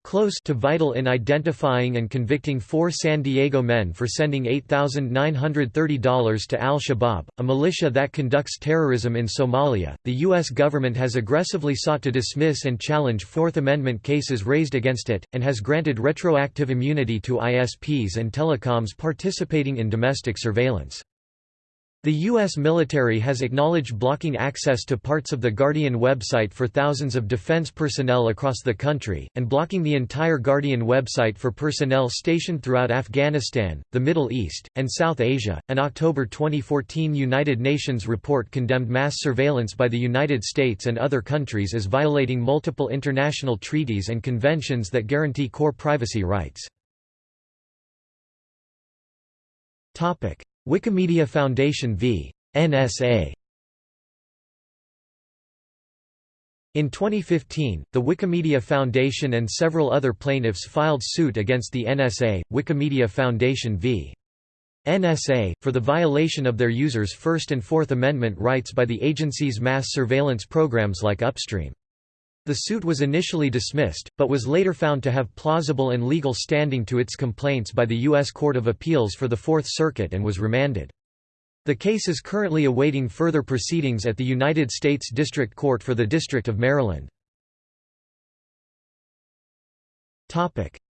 close to vital in identifying and convicting four San Diego men for sending $8,930 to al-Shabaab, a militia that conducts terrorism in Somalia. The U.S. government has aggressively sought to dismiss and challenge Fourth Amendment cases raised against it, and has granted retroactive immunity to ISPs and telecoms participating in domestic surveillance. The U.S. military has acknowledged blocking access to parts of the Guardian website for thousands of defense personnel across the country, and blocking the entire Guardian website for personnel stationed throughout Afghanistan, the Middle East, and South Asia. An October 2014 United Nations report condemned mass surveillance by the United States and other countries as violating multiple international treaties and conventions that guarantee core privacy rights. Wikimedia Foundation v. NSA In 2015, the Wikimedia Foundation and several other plaintiffs filed suit against the NSA, Wikimedia Foundation v. NSA, for the violation of their users' First and Fourth Amendment rights by the agency's mass surveillance programs like Upstream. The suit was initially dismissed, but was later found to have plausible and legal standing to its complaints by the U.S. Court of Appeals for the Fourth Circuit and was remanded. The case is currently awaiting further proceedings at the United States District Court for the District of Maryland.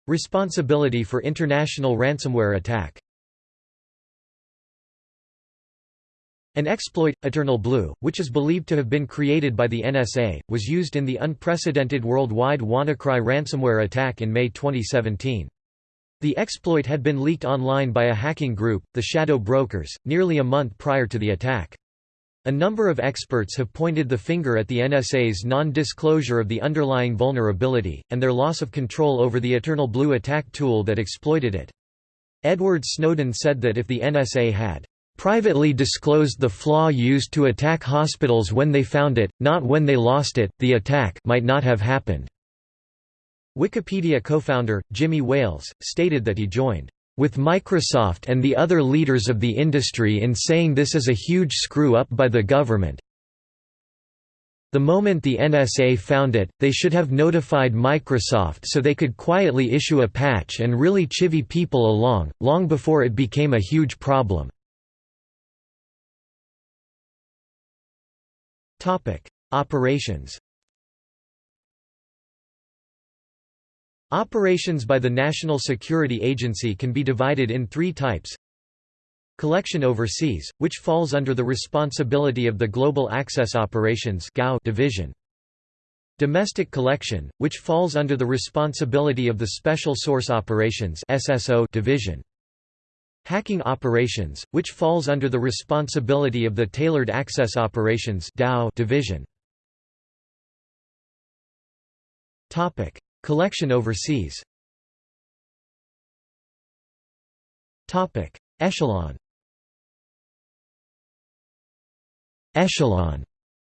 Responsibility for international ransomware attack An exploit, Eternal Blue, which is believed to have been created by the NSA, was used in the unprecedented worldwide WannaCry ransomware attack in May 2017. The exploit had been leaked online by a hacking group, the Shadow Brokers, nearly a month prior to the attack. A number of experts have pointed the finger at the NSA's non-disclosure of the underlying vulnerability, and their loss of control over the Eternal Blue attack tool that exploited it. Edward Snowden said that if the NSA had privately disclosed the flaw used to attack hospitals when they found it, not when they lost it, the attack might not have happened." Wikipedia co-founder, Jimmy Wales, stated that he joined with Microsoft and the other leaders of the industry in saying this is a huge screw-up by the government. The moment the NSA found it, they should have notified Microsoft so they could quietly issue a patch and really chivy people along, long before it became a huge problem. Operations Operations by the National Security Agency can be divided in three types. Collection overseas, which falls under the responsibility of the Global Access Operations division. Domestic collection, which falls under the responsibility of the Special Source Operations division. Hacking operations, which falls under the responsibility of the Tailored Access Operations division. Topic: Collection overseas. Topic: Echelon. Echelon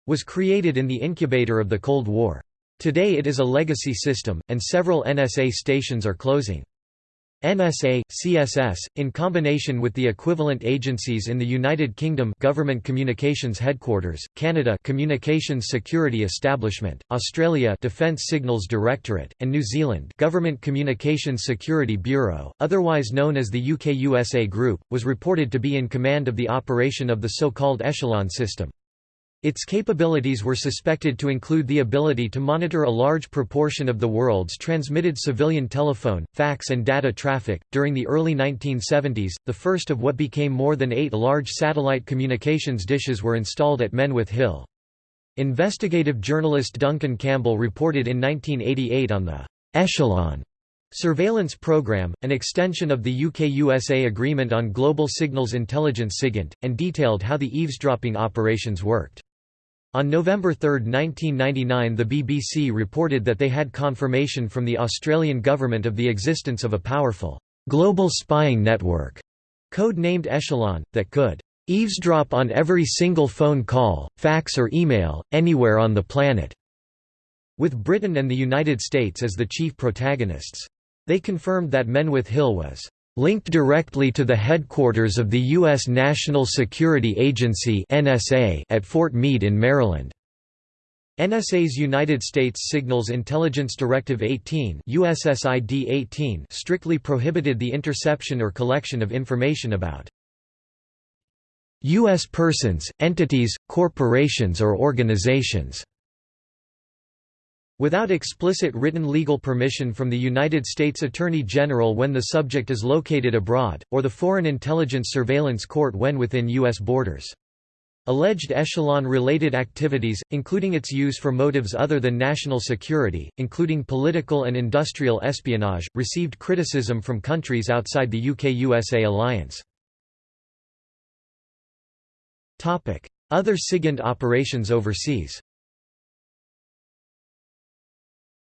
was created in the incubator of the Cold War. Today it is a legacy system, and several NSA stations are closing. NSA, CSS, in combination with the equivalent agencies in the United Kingdom Government Communications Headquarters, Canada Communications Security Establishment, Australia Defence Signals Directorate, and New Zealand Government Communications Security Bureau, otherwise known as the UK-USA Group, was reported to be in command of the operation of the so-called Echelon system. Its capabilities were suspected to include the ability to monitor a large proportion of the world's transmitted civilian telephone, fax, and data traffic. During the early 1970s, the first of what became more than eight large satellite communications dishes were installed at Menwith Hill. Investigative journalist Duncan Campbell reported in 1988 on the Echelon surveillance program, an extension of the UK-USA Agreement on Global Signals Intelligence SIGINT, and detailed how the eavesdropping operations worked. On November 3, 1999 the BBC reported that they had confirmation from the Australian government of the existence of a powerful, global spying network, code-named Echelon, that could eavesdrop on every single phone call, fax or email, anywhere on the planet", with Britain and the United States as the chief protagonists. They confirmed that Menwith Hill was linked directly to the headquarters of the U.S. National Security Agency at Fort Meade in Maryland. NSA's United States Signals Intelligence Directive 18, USSID 18 strictly prohibited the interception or collection of information about U.S. persons, entities, corporations or organizations Without explicit written legal permission from the United States Attorney General when the subject is located abroad, or the Foreign Intelligence Surveillance Court when within U.S. borders. Alleged echelon-related activities, including its use for motives other than national security, including political and industrial espionage, received criticism from countries outside the UK-USA alliance. Other SIGINT operations overseas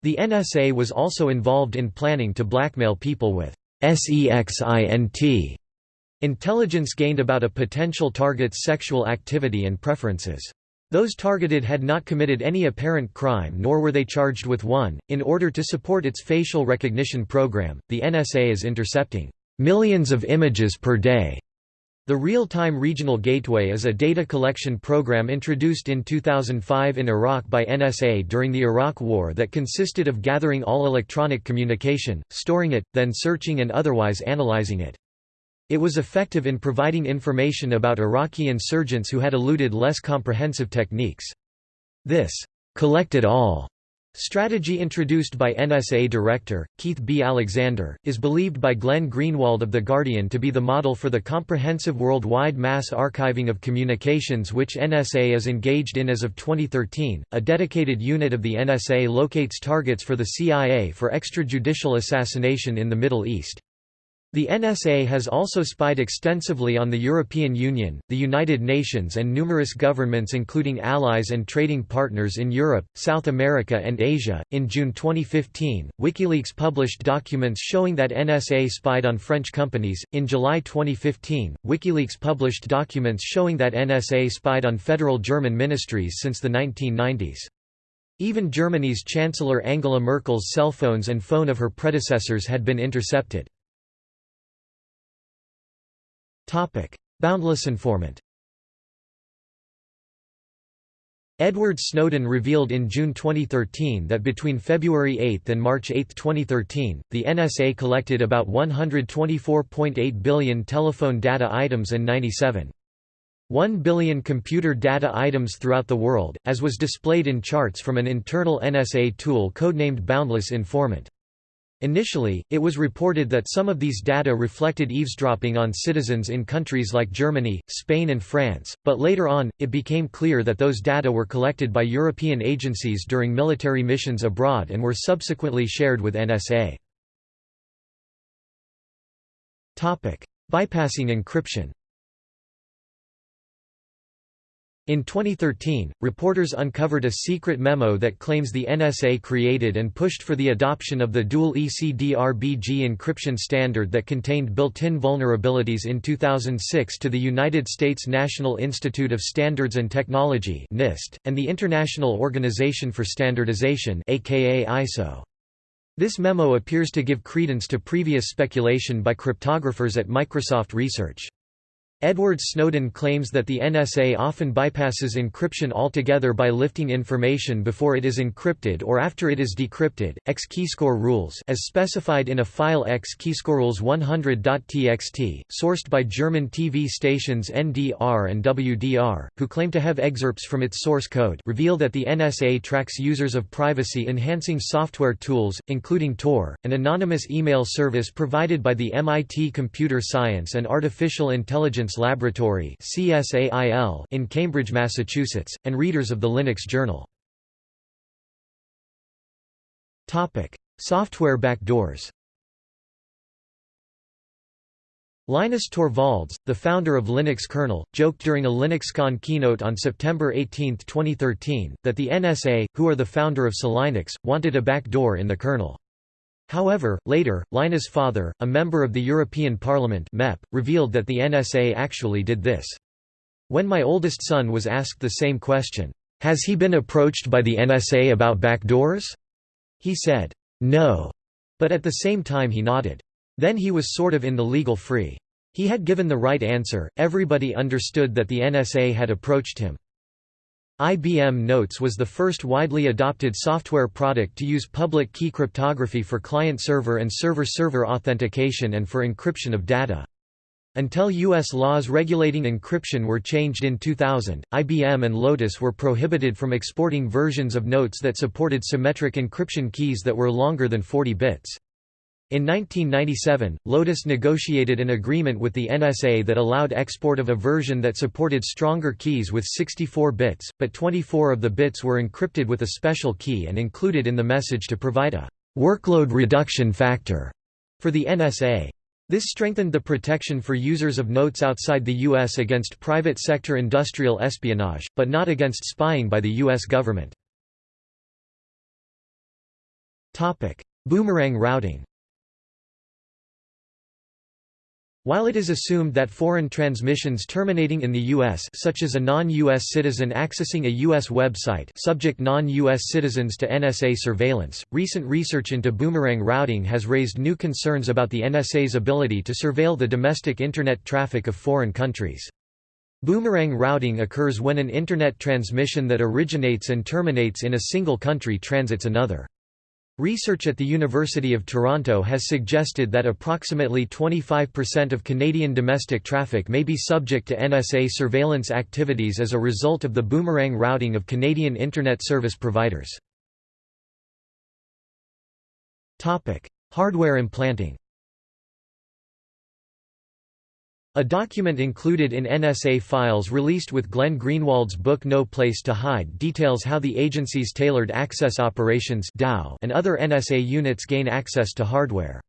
The NSA was also involved in planning to blackmail people with SEXINT intelligence gained about a potential target's sexual activity and preferences. Those targeted had not committed any apparent crime nor were they charged with one. In order to support its facial recognition program, the NSA is intercepting millions of images per day the Real-Time Regional Gateway is a data collection program introduced in 2005 in Iraq by NSA during the Iraq War that consisted of gathering all electronic communication, storing it, then searching and otherwise analyzing it. It was effective in providing information about Iraqi insurgents who had eluded less comprehensive techniques. This collected all Strategy introduced by NSA Director, Keith B. Alexander, is believed by Glenn Greenwald of The Guardian to be the model for the comprehensive worldwide mass archiving of communications which NSA is engaged in as of 2013. A dedicated unit of the NSA locates targets for the CIA for extrajudicial assassination in the Middle East. The NSA has also spied extensively on the European Union, the United Nations and numerous governments including allies and trading partners in Europe, South America and Asia. In June 2015, WikiLeaks published documents showing that NSA spied on French companies. In July 2015, WikiLeaks published documents showing that NSA spied on federal German ministries since the 1990s. Even Germany's Chancellor Angela Merkel's cell phones and phone of her predecessors had been intercepted. Boundless informant Edward Snowden revealed in June 2013 that between February 8 and March 8, 2013, the NSA collected about 124.8 billion telephone data items and 97. 1 billion computer data items throughout the world, as was displayed in charts from an internal NSA tool codenamed Boundless Informant. Initially, it was reported that some of these data reflected eavesdropping on citizens in countries like Germany, Spain and France, but later on, it became clear that those data were collected by European agencies during military missions abroad and were subsequently shared with NSA. Bypassing encryption in 2013, reporters uncovered a secret memo that claims the NSA created and pushed for the adoption of the dual EC DRBG encryption standard that contained built-in vulnerabilities in 2006 to the United States National Institute of Standards and Technology (NIST) and the International Organization for Standardization aka ISO. This memo appears to give credence to previous speculation by cryptographers at Microsoft Research. Edward Snowden claims that the NSA often bypasses encryption altogether by lifting information before it is encrypted or after it is decrypted. X keyscore rules, as specified in a file X keyscorerules 100.txt, sourced by German TV stations NDR and WDR, who claim to have excerpts from its source code, reveal that the NSA tracks users of privacy-enhancing software tools, including Tor, an anonymous email service provided by the MIT Computer Science and Artificial Intelligence Science Laboratory in Cambridge, Massachusetts, and readers of the Linux Journal. Software backdoors Linus Torvalds, the founder of Linux kernel, joked during a LinuxCon keynote on September 18, 2013, that the NSA, who are the founder of SELinux, wanted a backdoor in the kernel. However, later, Linus's father, a member of the European Parliament MEP, revealed that the NSA actually did this. When my oldest son was asked the same question, "'Has he been approached by the NSA about backdoors?' he said, "'No', but at the same time he nodded. Then he was sort of in the legal free. He had given the right answer, everybody understood that the NSA had approached him. IBM Notes was the first widely adopted software product to use public key cryptography for client-server and server-server authentication and for encryption of data. Until U.S. laws regulating encryption were changed in 2000, IBM and Lotus were prohibited from exporting versions of Notes that supported symmetric encryption keys that were longer than 40 bits. In 1997, Lotus negotiated an agreement with the NSA that allowed export of a version that supported stronger keys with 64 bits, but 24 of the bits were encrypted with a special key and included in the message to provide a «workload reduction factor» for the NSA. This strengthened the protection for users of notes outside the U.S. against private sector industrial espionage, but not against spying by the U.S. government. Boomerang routing While it is assumed that foreign transmissions terminating in the U.S. such as a non-U.S. citizen accessing a U.S. website subject non-U.S. citizens to NSA surveillance, recent research into boomerang routing has raised new concerns about the NSA's ability to surveil the domestic Internet traffic of foreign countries. Boomerang routing occurs when an Internet transmission that originates and terminates in a single country transits another. Research at the University of Toronto has suggested that approximately 25% of Canadian domestic traffic may be subject to NSA surveillance activities as a result of the boomerang routing of Canadian Internet service providers. Hardware implanting A document included in NSA files released with Glenn Greenwald's book No Place to Hide details how the agency's Tailored Access Operations and other NSA units gain access to hardware.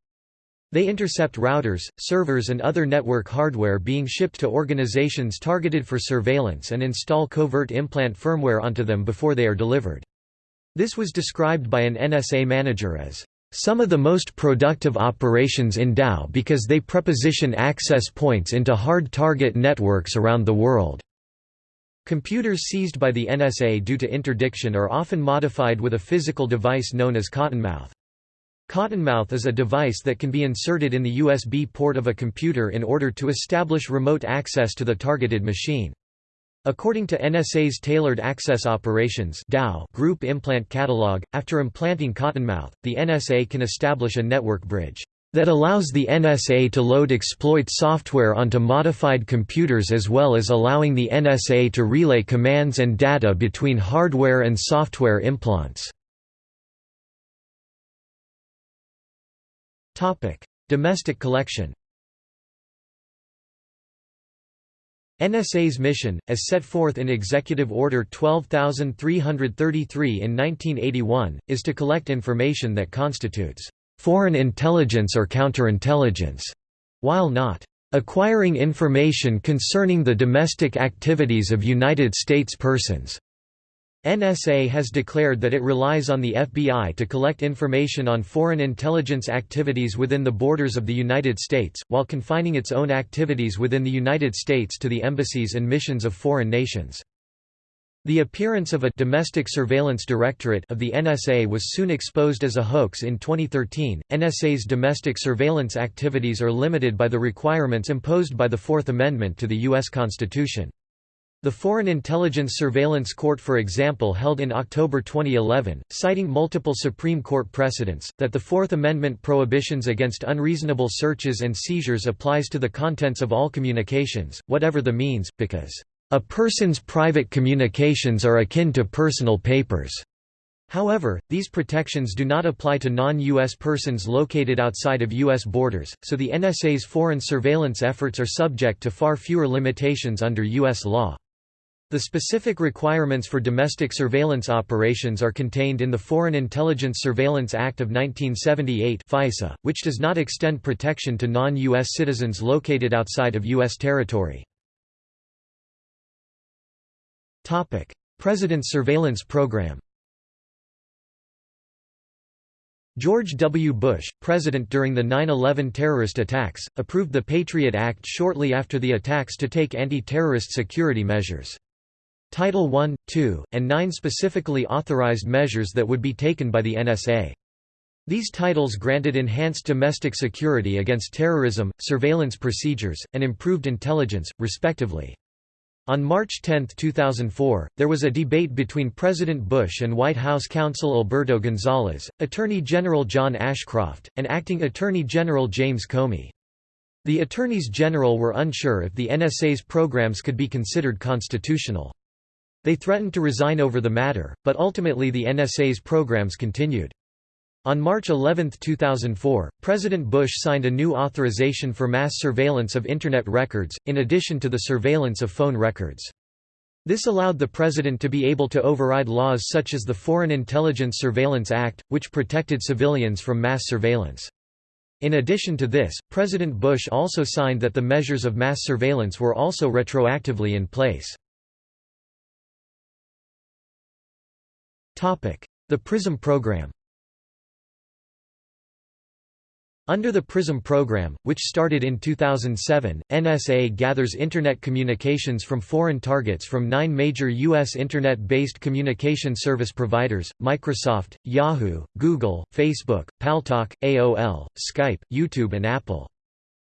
They intercept routers, servers and other network hardware being shipped to organizations targeted for surveillance and install covert implant firmware onto them before they are delivered. This was described by an NSA manager as some of the most productive operations in TAO because they preposition access points into hard target networks around the world. Computers seized by the NSA due to interdiction are often modified with a physical device known as Cottonmouth. Cottonmouth is a device that can be inserted in the USB port of a computer in order to establish remote access to the targeted machine. According to NSA's Tailored Access Operations group implant catalog, after implanting Cottonmouth, the NSA can establish a network bridge that allows the NSA to load exploit software onto modified computers as well as allowing the NSA to relay commands and data between hardware and software implants. Domestic collection NSA's mission, as set forth in Executive Order 12333 in 1981, is to collect information that constitutes foreign intelligence or counterintelligence, while not acquiring information concerning the domestic activities of United States persons. NSA has declared that it relies on the FBI to collect information on foreign intelligence activities within the borders of the United States, while confining its own activities within the United States to the embassies and missions of foreign nations. The appearance of a domestic surveillance directorate of the NSA was soon exposed as a hoax in 2013. NSA's domestic surveillance activities are limited by the requirements imposed by the Fourth Amendment to the U.S. Constitution. The Foreign Intelligence Surveillance Court for example held in October 2011, citing multiple Supreme Court precedents, that the Fourth Amendment prohibitions against unreasonable searches and seizures applies to the contents of all communications, whatever the means, because a person's private communications are akin to personal papers. However, these protections do not apply to non-U.S. persons located outside of U.S. borders, so the NSA's foreign surveillance efforts are subject to far fewer limitations under U.S. law. The specific requirements for domestic surveillance operations are contained in the Foreign Intelligence Surveillance Act of 1978 FISA, which does not extend protection to non-U.S. citizens located outside of U.S. territory. President's Surveillance Program. George W. Bush, president during the 9-11 terrorist attacks, approved the Patriot Act shortly after the attacks to take anti-terrorist security measures. Title I, II, and 9 specifically authorized measures that would be taken by the NSA. These titles granted enhanced domestic security against terrorism, surveillance procedures, and improved intelligence, respectively. On March 10, 2004, there was a debate between President Bush and White House counsel Alberto Gonzales, Attorney General John Ashcroft, and Acting Attorney General James Comey. The Attorneys General were unsure if the NSA's programs could be considered constitutional. They threatened to resign over the matter, but ultimately the NSA's programs continued. On March 11, 2004, President Bush signed a new authorization for mass surveillance of Internet records, in addition to the surveillance of phone records. This allowed the president to be able to override laws such as the Foreign Intelligence Surveillance Act, which protected civilians from mass surveillance. In addition to this, President Bush also signed that the measures of mass surveillance were also retroactively in place. The PRISM program Under the PRISM program, which started in 2007, NSA gathers Internet communications from foreign targets from nine major U.S. Internet-based communication service providers, Microsoft, Yahoo, Google, Facebook, Paltalk, AOL, Skype, YouTube and Apple.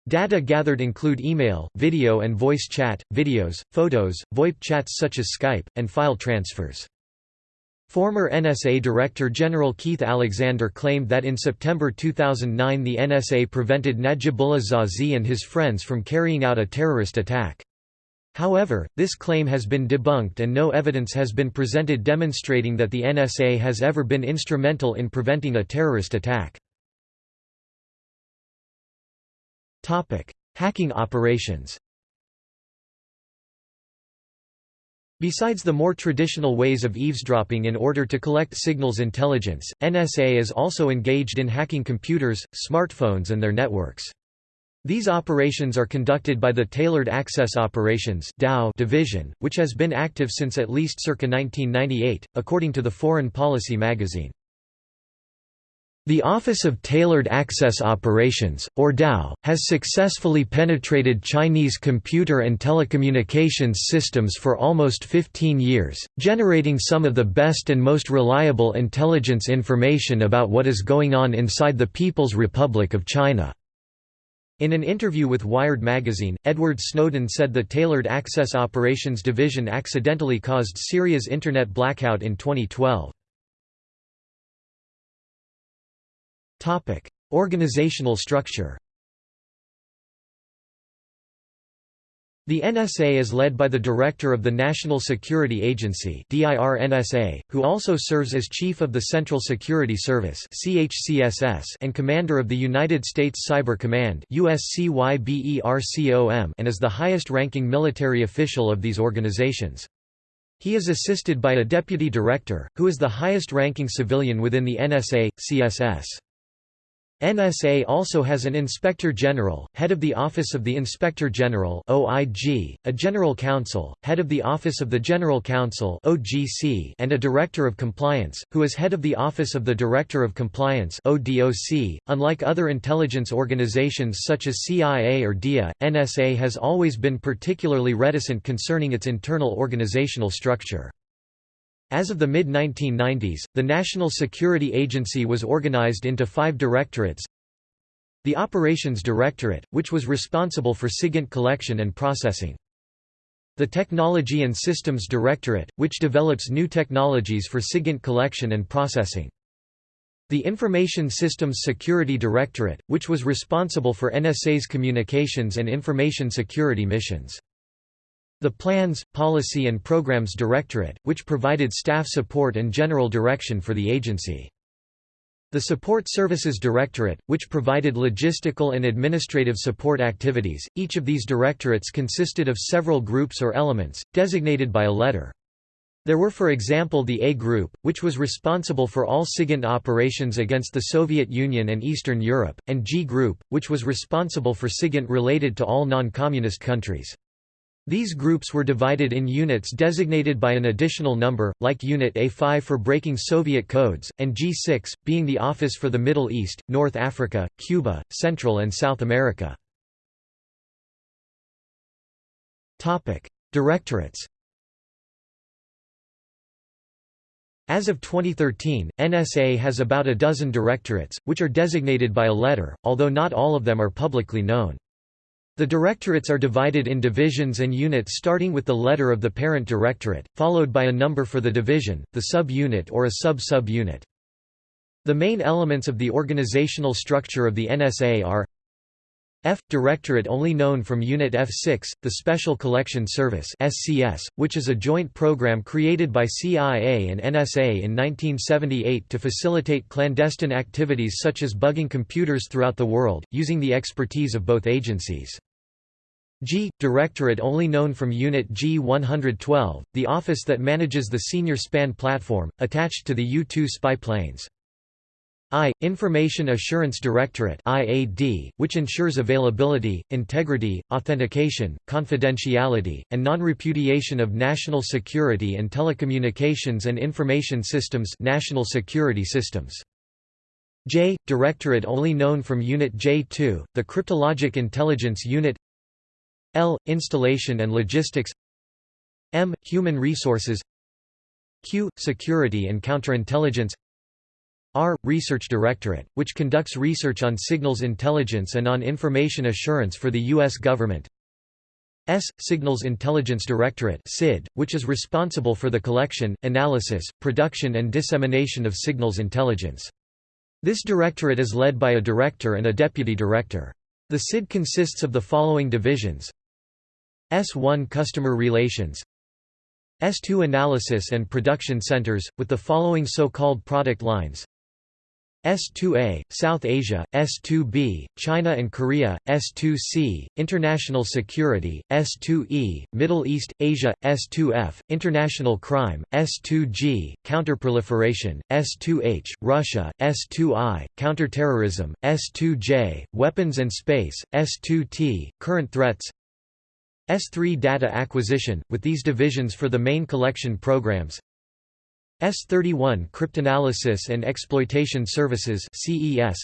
Data gathered include email, video and voice chat, videos, photos, VoIP chats such as Skype, and file transfers. Former NSA Director General Keith Alexander claimed that in September 2009 the NSA prevented Najibullah Zazi and his friends from carrying out a terrorist attack. However, this claim has been debunked and no evidence has been presented demonstrating that the NSA has ever been instrumental in preventing a terrorist attack. Hacking operations Besides the more traditional ways of eavesdropping in order to collect signals intelligence, NSA is also engaged in hacking computers, smartphones and their networks. These operations are conducted by the Tailored Access Operations division, which has been active since at least circa 1998, according to the Foreign Policy magazine. The Office of Tailored Access Operations, or TAO, has successfully penetrated Chinese computer and telecommunications systems for almost 15 years, generating some of the best and most reliable intelligence information about what is going on inside the People's Republic of China. In an interview with Wired magazine, Edward Snowden said the Tailored Access Operations Division accidentally caused Syria's Internet blackout in 2012. Topic: Organizational structure. The NSA is led by the Director of the National Security Agency who also serves as Chief of the Central Security Service and Commander of the United States Cyber Command and is the highest-ranking military official of these organizations. He is assisted by a Deputy Director, who is the highest-ranking civilian within the NSA, CSS. NSA also has an Inspector General, head of the Office of the Inspector General (OIG), a General Counsel, head of the Office of the General Counsel (OGC), and a Director of Compliance, who is head of the Office of the Director of Compliance (ODOC). Unlike other intelligence organizations such as CIA or DIA, NSA has always been particularly reticent concerning its internal organizational structure. As of the mid-1990s, the National Security Agency was organized into five directorates. The Operations Directorate, which was responsible for SIGINT collection and processing. The Technology and Systems Directorate, which develops new technologies for SIGINT collection and processing. The Information Systems Security Directorate, which was responsible for NSA's communications and information security missions. The Plans, Policy and Programs Directorate, which provided staff support and general direction for the agency. The Support Services Directorate, which provided logistical and administrative support activities. Each of these directorates consisted of several groups or elements, designated by a letter. There were for example the A Group, which was responsible for all SIGINT operations against the Soviet Union and Eastern Europe, and G Group, which was responsible for SIGINT related to all non-communist countries. These groups were divided in units designated by an additional number, like Unit A5 for breaking Soviet codes, and G6, being the Office for the Middle East, North Africa, Cuba, Central and South America. Directorates As of 2013, NSA has about a dozen directorates, which are designated by a letter, although not all of them are publicly known. The directorates are divided in divisions and units starting with the letter of the parent directorate, followed by a number for the division, the sub-unit or a sub-sub-unit. The main elements of the organizational structure of the NSA are F – Directorate only known from Unit F6, the Special Collection Service SCS, which is a joint program created by CIA and NSA in 1978 to facilitate clandestine activities such as bugging computers throughout the world, using the expertise of both agencies. G – Directorate only known from Unit G112, the office that manages the Senior Span platform, attached to the U-2 spy planes. I. Information Assurance Directorate IAD, which ensures availability, integrity, authentication, confidentiality, and non-repudiation of national security and telecommunications and information systems national security systems. J. Directorate only known from Unit J2, the Cryptologic Intelligence Unit L. Installation and Logistics M. Human Resources Q. Security and Counterintelligence R. Research Directorate, which conducts research on signals intelligence and on information assurance for the U.S. government. S. Signals Intelligence Directorate SID, which is responsible for the collection, analysis, production and dissemination of signals intelligence. This directorate is led by a director and a deputy director. The SID consists of the following divisions S1 Customer Relations S2 Analysis and Production Centers, with the following so-called product lines S2A, South Asia, S2B, China and Korea, S2C, International Security, S2E, Middle East, Asia, S2F, International Crime, S2G, Counterproliferation, S2H, Russia, S2I, Counterterrorism, S2J, Weapons and Space, S2T, Current Threats S3 Data Acquisition, with these divisions for the main collection programs S31 Cryptanalysis and Exploitation Services CES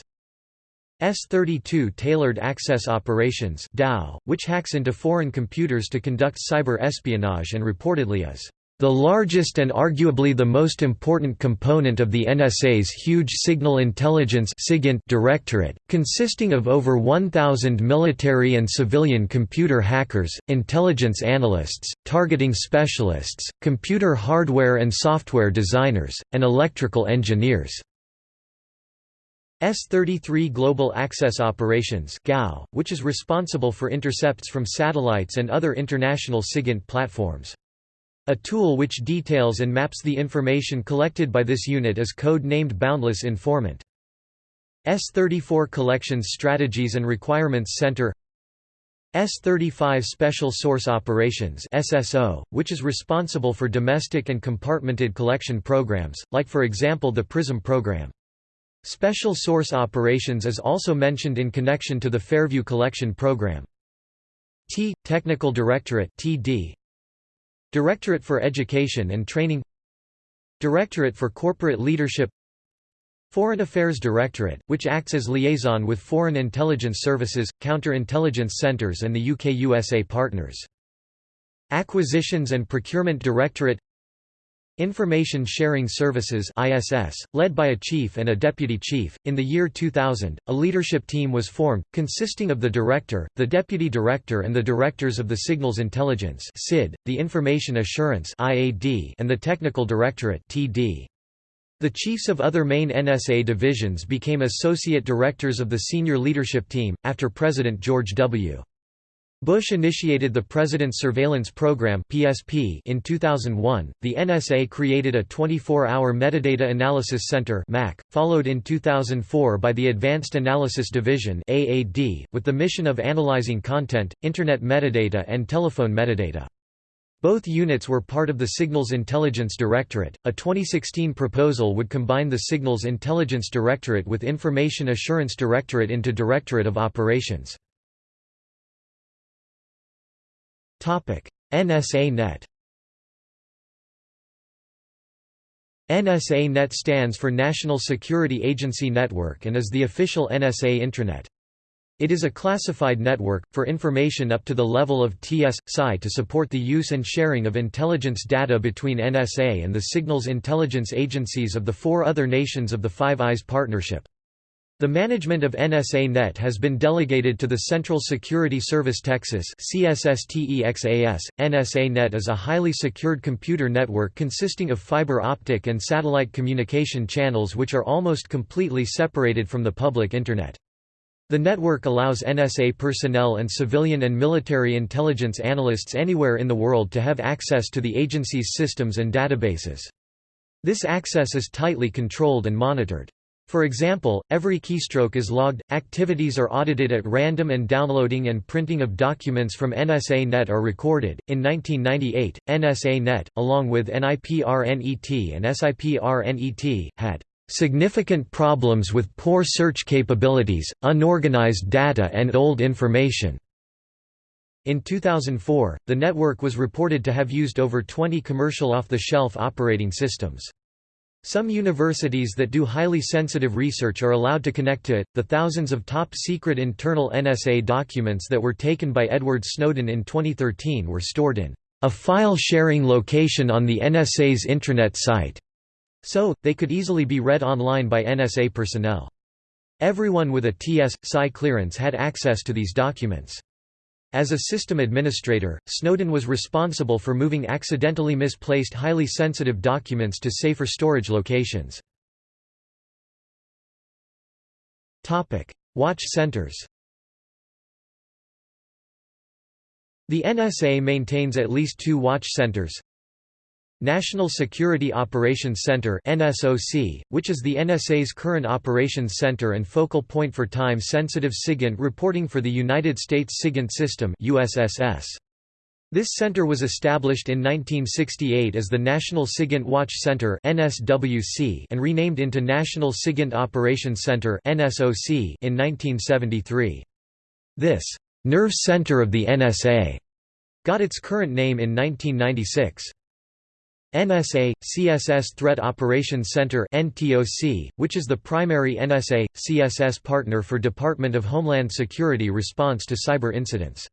S32 Tailored Access Operations TAO, which hacks into foreign computers to conduct cyber espionage and reportedly is the largest and arguably the most important component of the NSA's huge Signal Intelligence Directorate, consisting of over 1,000 military and civilian computer hackers, intelligence analysts, targeting specialists, computer hardware and software designers, and electrical engineers. S-33 Global Access Operations which is responsible for intercepts from satellites and other international SIGINT platforms. A tool which details and maps the information collected by this unit is code-named Boundless Informant. S34 Collections Strategies and Requirements Center S35 Special Source Operations SSO, which is responsible for domestic and compartmented collection programs, like for example the PRISM program. Special Source Operations is also mentioned in connection to the Fairview Collection Program. T. Technical Directorate TD, Directorate for Education and Training Directorate for Corporate Leadership Foreign Affairs Directorate, which acts as liaison with foreign intelligence services, counter-intelligence centres and the UK-USA partners. Acquisitions and Procurement Directorate Information Sharing Services (ISS), led by a chief and a deputy chief. In the year 2000, a leadership team was formed consisting of the director, the deputy director and the directors of the Signals Intelligence (SID), the Information Assurance (IAD) and the Technical Directorate (TD). The chiefs of other main NSA divisions became associate directors of the senior leadership team after President George W. Bush initiated the President's Surveillance Program (PSP) in 2001. The NSA created a 24-hour Metadata Analysis Center (MAC), followed in 2004 by the Advanced Analysis Division (AAD), with the mission of analyzing content, internet metadata and telephone metadata. Both units were part of the Signals Intelligence Directorate. A 2016 proposal would combine the Signals Intelligence Directorate with Information Assurance Directorate into Directorate of Operations. NSA Net NSA Net stands for National Security Agency Network and is the official NSA intranet. It is a classified network, for information up to the level of TS-SCI to support the use and sharing of intelligence data between NSA and the signals intelligence agencies of the four other nations of the Five Eyes Partnership. The management of NSA Net has been delegated to the Central Security Service Texas CSSTEXAS. NSA Net is a highly secured computer network consisting of fiber optic and satellite communication channels which are almost completely separated from the public Internet. The network allows NSA personnel and civilian and military intelligence analysts anywhere in the world to have access to the agency's systems and databases. This access is tightly controlled and monitored. For example, every keystroke is logged, activities are audited at random and downloading and printing of documents from NSA Net are recorded. In 1998, NSA Net, along with NIPRNET and SIPRNET, had significant problems with poor search capabilities, unorganized data and old information. In 2004, the network was reported to have used over 20 commercial off-the-shelf operating systems. Some universities that do highly sensitive research are allowed to connect to it. The thousands of top secret internal NSA documents that were taken by Edward Snowden in 2013 were stored in a file sharing location on the NSA's intranet site, so, they could easily be read online by NSA personnel. Everyone with a TS-SCI clearance had access to these documents. As a system administrator, Snowden was responsible for moving accidentally misplaced highly sensitive documents to safer storage locations. Watch centers The NSA maintains at least two watch centers, National Security Operations Center NSOC, which is the NSA's current operations center and focal point for time-sensitive SIGINT reporting for the United States SIGINT System USSS. This center was established in 1968 as the National SIGINT Watch Center NSWC and renamed into National SIGINT Operations Center NSOC in 1973. This nerve center of the NSA got its current name in 1996. NSA, CSS Threat Operations Center which is the primary NSA, CSS partner for Department of Homeland Security response to cyber incidents.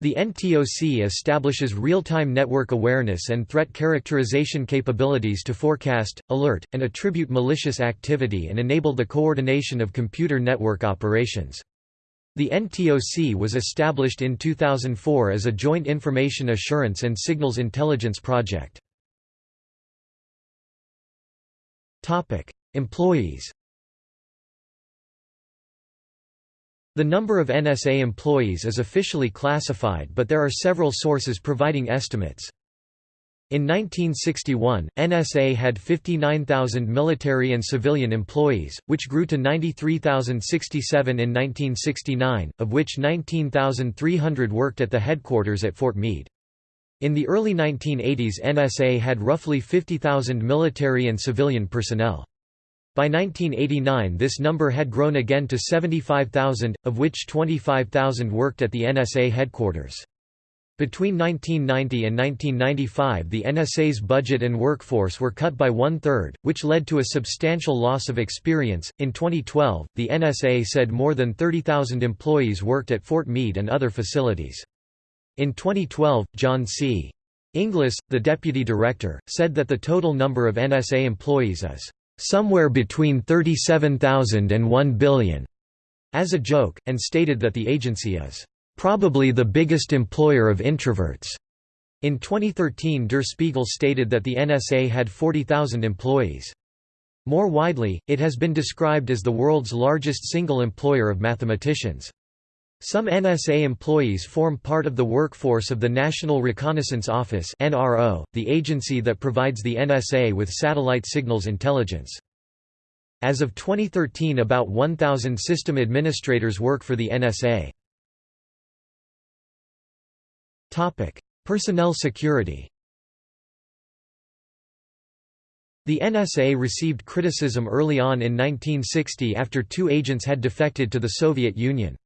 The NTOC establishes real-time network awareness and threat characterization capabilities to forecast, alert, and attribute malicious activity and enable the coordination of computer network operations. The NTOC was established in 2004 as a joint information assurance and signals intelligence project. Employees The number of NSA employees is officially classified but there are several sources providing estimates. In 1961, NSA had 59,000 military and civilian employees, which grew to 93,067 in 1969, of which 19,300 worked at the headquarters at Fort Meade. In the early 1980s NSA had roughly 50,000 military and civilian personnel. By 1989 this number had grown again to 75,000, of which 25,000 worked at the NSA headquarters. Between 1990 and 1995 the NSA's budget and workforce were cut by one-third, which led to a substantial loss of experience. In 2012, the NSA said more than 30,000 employees worked at Fort Meade and other facilities. In 2012, John C. Inglis, the deputy director, said that the total number of NSA employees is somewhere between 37,000 and 1 billion, as a joke, and stated that the agency is probably the biggest employer of introverts. In 2013 Der Spiegel stated that the NSA had 40,000 employees. More widely, it has been described as the world's largest single employer of mathematicians. Some NSA employees form part of the workforce of the National Reconnaissance Office (NRO), the agency that provides the NSA with satellite signals intelligence. As of 2013 about 1,000 system administrators work for the NSA. Topic: Personnel security The NSA received criticism early on in 1960 after two agents had defected to the Soviet Union.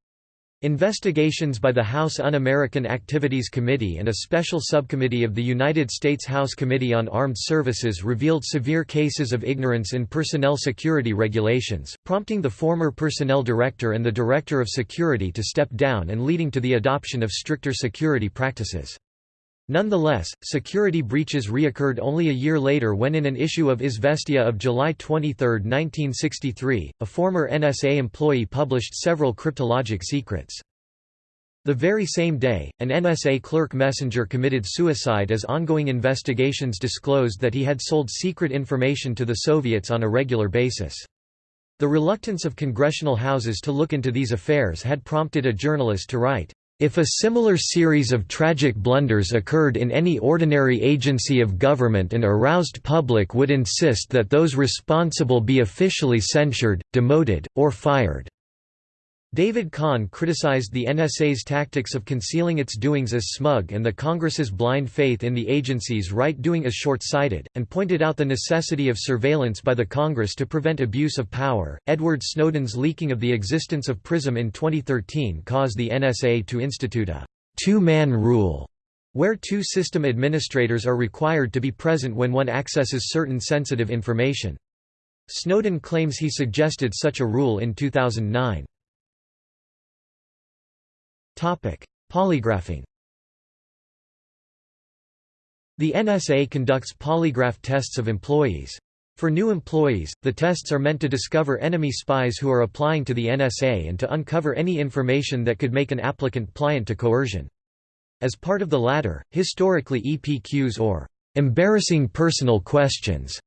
Investigations by the House Un-American Activities Committee and a special subcommittee of the United States House Committee on Armed Services revealed severe cases of ignorance in personnel security regulations, prompting the former personnel director and the director of security to step down and leading to the adoption of stricter security practices. Nonetheless, security breaches reoccurred only a year later when in an issue of Izvestia of July 23, 1963, a former NSA employee published several cryptologic secrets. The very same day, an NSA clerk messenger committed suicide as ongoing investigations disclosed that he had sold secret information to the Soviets on a regular basis. The reluctance of congressional houses to look into these affairs had prompted a journalist to write, if a similar series of tragic blunders occurred in any ordinary agency of government an aroused public would insist that those responsible be officially censured, demoted, or fired. David Kahn criticized the NSA's tactics of concealing its doings as smug and the Congress's blind faith in the agency's right-doing as short-sighted, and pointed out the necessity of surveillance by the Congress to prevent abuse of power. Edward Snowden's leaking of the existence of PRISM in 2013 caused the NSA to institute a two-man rule, where two system administrators are required to be present when one accesses certain sensitive information. Snowden claims he suggested such a rule in 2009. Polygraphing The NSA conducts polygraph tests of employees. For new employees, the tests are meant to discover enemy spies who are applying to the NSA and to uncover any information that could make an applicant pliant to coercion. As part of the latter, historically EPQs or embarrassing personal questions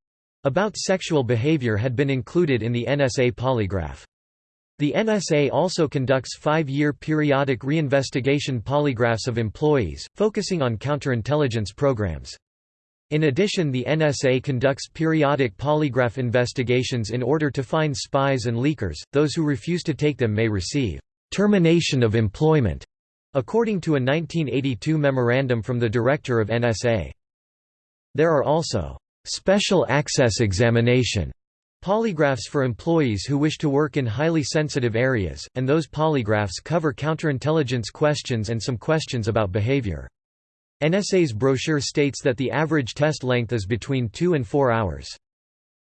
about sexual behavior had been included in the NSA polygraph. The NSA also conducts five-year periodic reinvestigation polygraphs of employees, focusing on counterintelligence programs. In addition the NSA conducts periodic polygraph investigations in order to find spies and leakers, those who refuse to take them may receive «termination of employment», according to a 1982 memorandum from the director of NSA. There are also «special access examination» Polygraphs for employees who wish to work in highly sensitive areas, and those polygraphs cover counterintelligence questions and some questions about behavior. NSA's brochure states that the average test length is between 2 and 4 hours.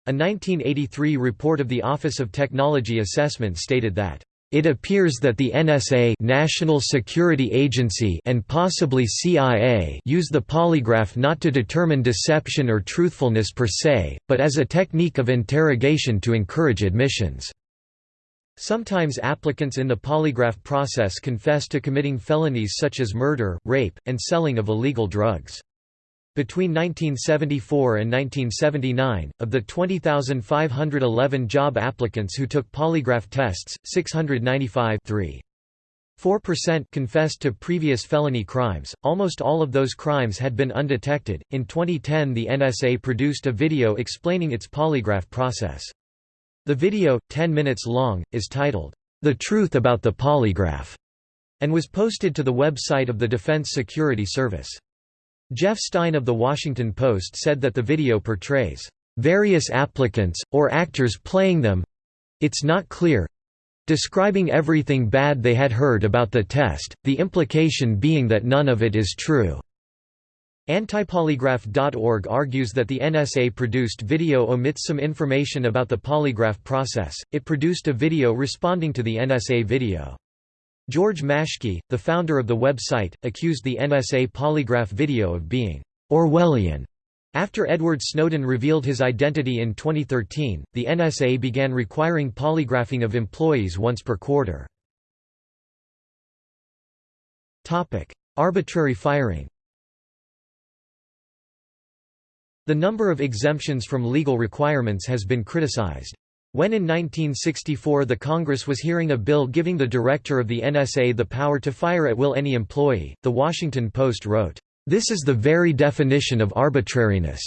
A 1983 report of the Office of Technology Assessment stated that it appears that the NSA National Security Agency and possibly CIA use the polygraph not to determine deception or truthfulness per se, but as a technique of interrogation to encourage admissions. Sometimes applicants in the polygraph process confess to committing felonies such as murder, rape, and selling of illegal drugs. Between 1974 and 1979, of the 20,511 job applicants who took polygraph tests, 695 4% confessed to previous felony crimes, almost all of those crimes had been undetected. In 2010, the NSA produced a video explaining its polygraph process. The video, 10 minutes long, is titled, The Truth About the Polygraph, and was posted to the website of the Defense Security Service. Jeff Stein of The Washington Post said that the video portrays various applicants, or actors playing them—it's not clear—describing everything bad they had heard about the test, the implication being that none of it is true. Antipolygraph.org argues that the NSA produced video omits some information about the polygraph process, it produced a video responding to the NSA video. George Maschke, the founder of the website, accused the NSA polygraph video of being Orwellian. After Edward Snowden revealed his identity in 2013, the NSA began requiring polygraphing of employees once per quarter. Arbitrary firing The number of exemptions from legal requirements has been criticized. When in 1964 the Congress was hearing a bill giving the director of the NSA the power to fire at will any employee, The Washington Post wrote, "...this is the very definition of arbitrariness.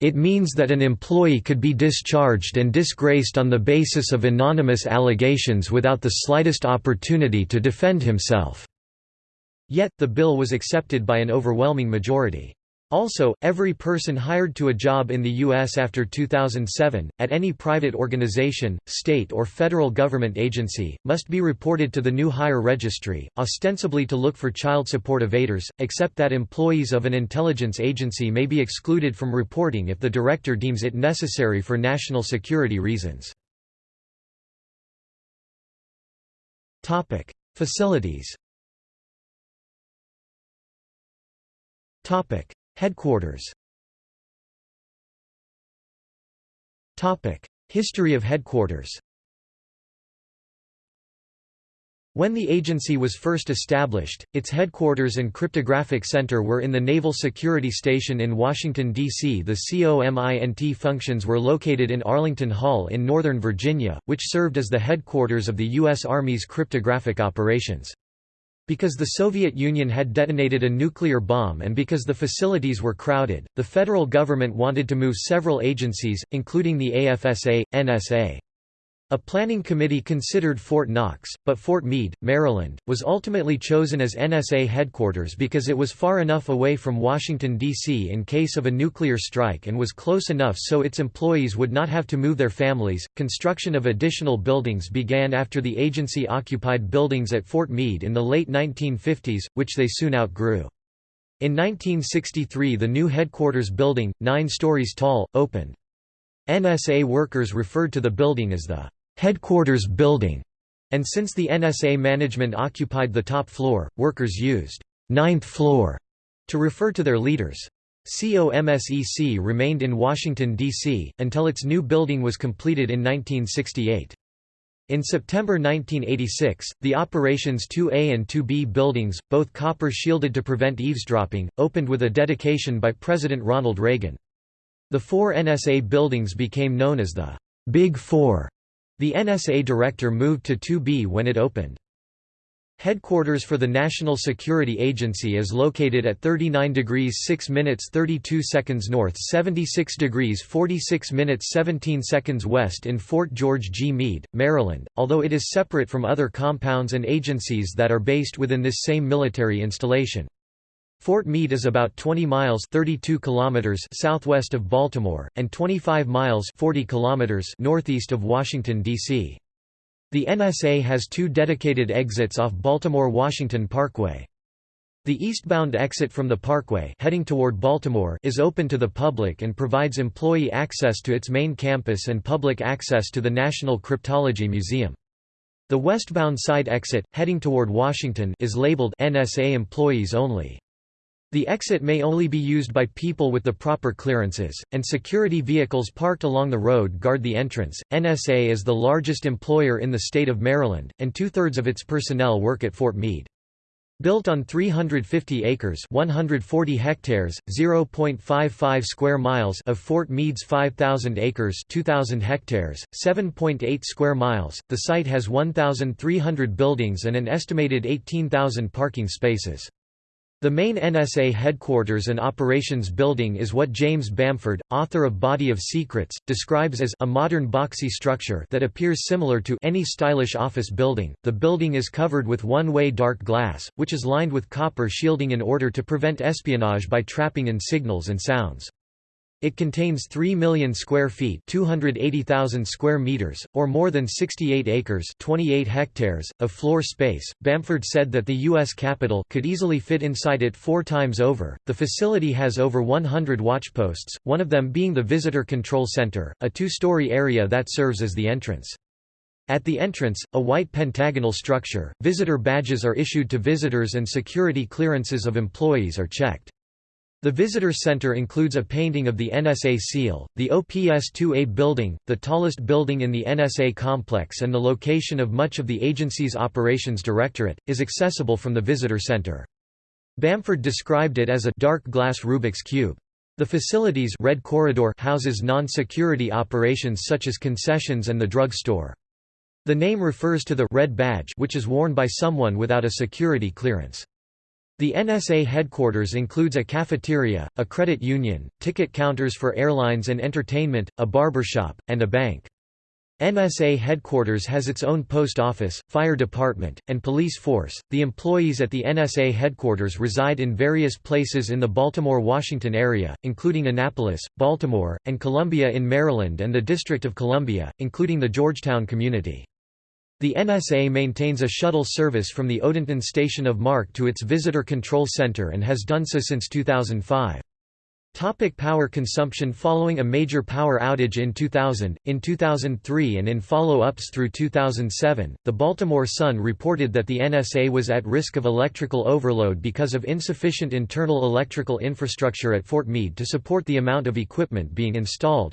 It means that an employee could be discharged and disgraced on the basis of anonymous allegations without the slightest opportunity to defend himself." Yet, the bill was accepted by an overwhelming majority. Also, every person hired to a job in the U.S. after 2007, at any private organization, state or federal government agency, must be reported to the new hire registry, ostensibly to look for child support evaders, except that employees of an intelligence agency may be excluded from reporting if the director deems it necessary for national security reasons. Facilities Headquarters History of headquarters When the agency was first established, its headquarters and cryptographic center were in the Naval Security Station in Washington, D.C. The COMINT functions were located in Arlington Hall in Northern Virginia, which served as the headquarters of the U.S. Army's cryptographic operations. Because the Soviet Union had detonated a nuclear bomb and because the facilities were crowded, the federal government wanted to move several agencies, including the AFSA, NSA. A planning committee considered Fort Knox, but Fort Meade, Maryland, was ultimately chosen as NSA headquarters because it was far enough away from Washington, D.C. in case of a nuclear strike and was close enough so its employees would not have to move their families. Construction of additional buildings began after the agency occupied buildings at Fort Meade in the late 1950s, which they soon outgrew. In 1963 the new headquarters building, nine stories tall, opened. NSA workers referred to the building as the headquarters building, and since the NSA management occupied the top floor, workers used ninth floor to refer to their leaders. COMSEC remained in Washington, D.C., until its new building was completed in 1968. In September 1986, the Operations 2A and 2B buildings, both copper-shielded to prevent eavesdropping, opened with a dedication by President Ronald Reagan. The four NSA buildings became known as the Big Four. The NSA director moved to 2B when it opened. Headquarters for the National Security Agency is located at 39 degrees 6 minutes 32 seconds north 76 degrees 46 minutes 17 seconds west in Fort George G. Meade, Maryland, although it is separate from other compounds and agencies that are based within this same military installation. Fort Meade is about 20 miles 32 kilometers southwest of Baltimore, and 25 miles 40 kilometers northeast of Washington, D.C. The NSA has two dedicated exits off Baltimore-Washington Parkway. The eastbound exit from the parkway heading toward Baltimore is open to the public and provides employee access to its main campus and public access to the National Cryptology Museum. The westbound side exit, heading toward Washington is labeled NSA employees only. The exit may only be used by people with the proper clearances, and security vehicles parked along the road guard the entrance. NSA is the largest employer in the state of Maryland, and two thirds of its personnel work at Fort Meade. Built on 350 acres 140 hectares, 0.55 square miles of Fort Meade's 5,000 acres 2,000 hectares, 7.8 square miles, the site has 1,300 buildings and an estimated 18,000 parking spaces. The main NSA headquarters and operations building is what James Bamford, author of Body of Secrets, describes as a modern boxy structure that appears similar to any stylish office building. The building is covered with one-way dark glass, which is lined with copper shielding in order to prevent espionage by trapping in signals and sounds. It contains 3 million square feet 280,000 square meters, or more than 68 acres 28 hectares, of floor space. Bamford said that the U.S. Capitol could easily fit inside it four times over. The facility has over 100 watchposts, one of them being the Visitor Control Center, a two-story area that serves as the entrance. At the entrance, a white pentagonal structure, visitor badges are issued to visitors and security clearances of employees are checked. The visitor center includes a painting of the NSA seal, the OPS-2A building, the tallest building in the NSA complex and the location of much of the agency's operations directorate, is accessible from the visitor center. Bamford described it as a dark glass Rubik's Cube. The facility's Red Corridor houses non-security operations such as concessions and the drug store. The name refers to the red badge which is worn by someone without a security clearance. The NSA headquarters includes a cafeteria, a credit union, ticket counters for airlines and entertainment, a barbershop, and a bank. NSA headquarters has its own post office, fire department, and police force. The employees at the NSA headquarters reside in various places in the Baltimore Washington area, including Annapolis, Baltimore, and Columbia in Maryland and the District of Columbia, including the Georgetown community. The NSA maintains a shuttle service from the Odenton station of MARC to its Visitor Control Center and has done so since 2005. Topic power consumption Following a major power outage in 2000, in 2003 and in follow-ups through 2007, the Baltimore Sun reported that the NSA was at risk of electrical overload because of insufficient internal electrical infrastructure at Fort Meade to support the amount of equipment being installed.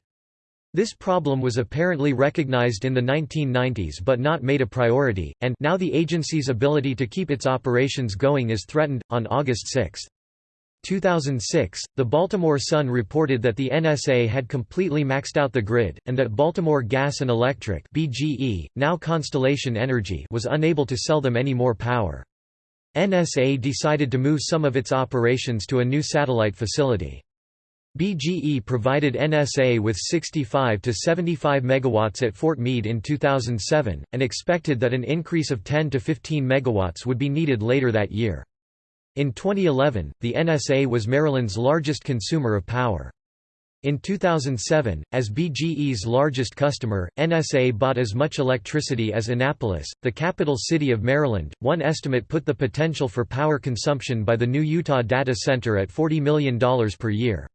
This problem was apparently recognized in the 1990s but not made a priority, and now the agency's ability to keep its operations going is threatened. On August 6, 2006, the Baltimore Sun reported that the NSA had completely maxed out the grid, and that Baltimore Gas and Electric (BGE), now Constellation Energy, was unable to sell them any more power. NSA decided to move some of its operations to a new satellite facility. BGE provided NSA with 65 to 75 megawatts at Fort Meade in 2007, and expected that an increase of 10 to 15 megawatts would be needed later that year. In 2011, the NSA was Maryland's largest consumer of power. In 2007, as BGE's largest customer, NSA bought as much electricity as Annapolis, the capital city of Maryland. One estimate put the potential for power consumption by the new Utah data center at $40 million per year.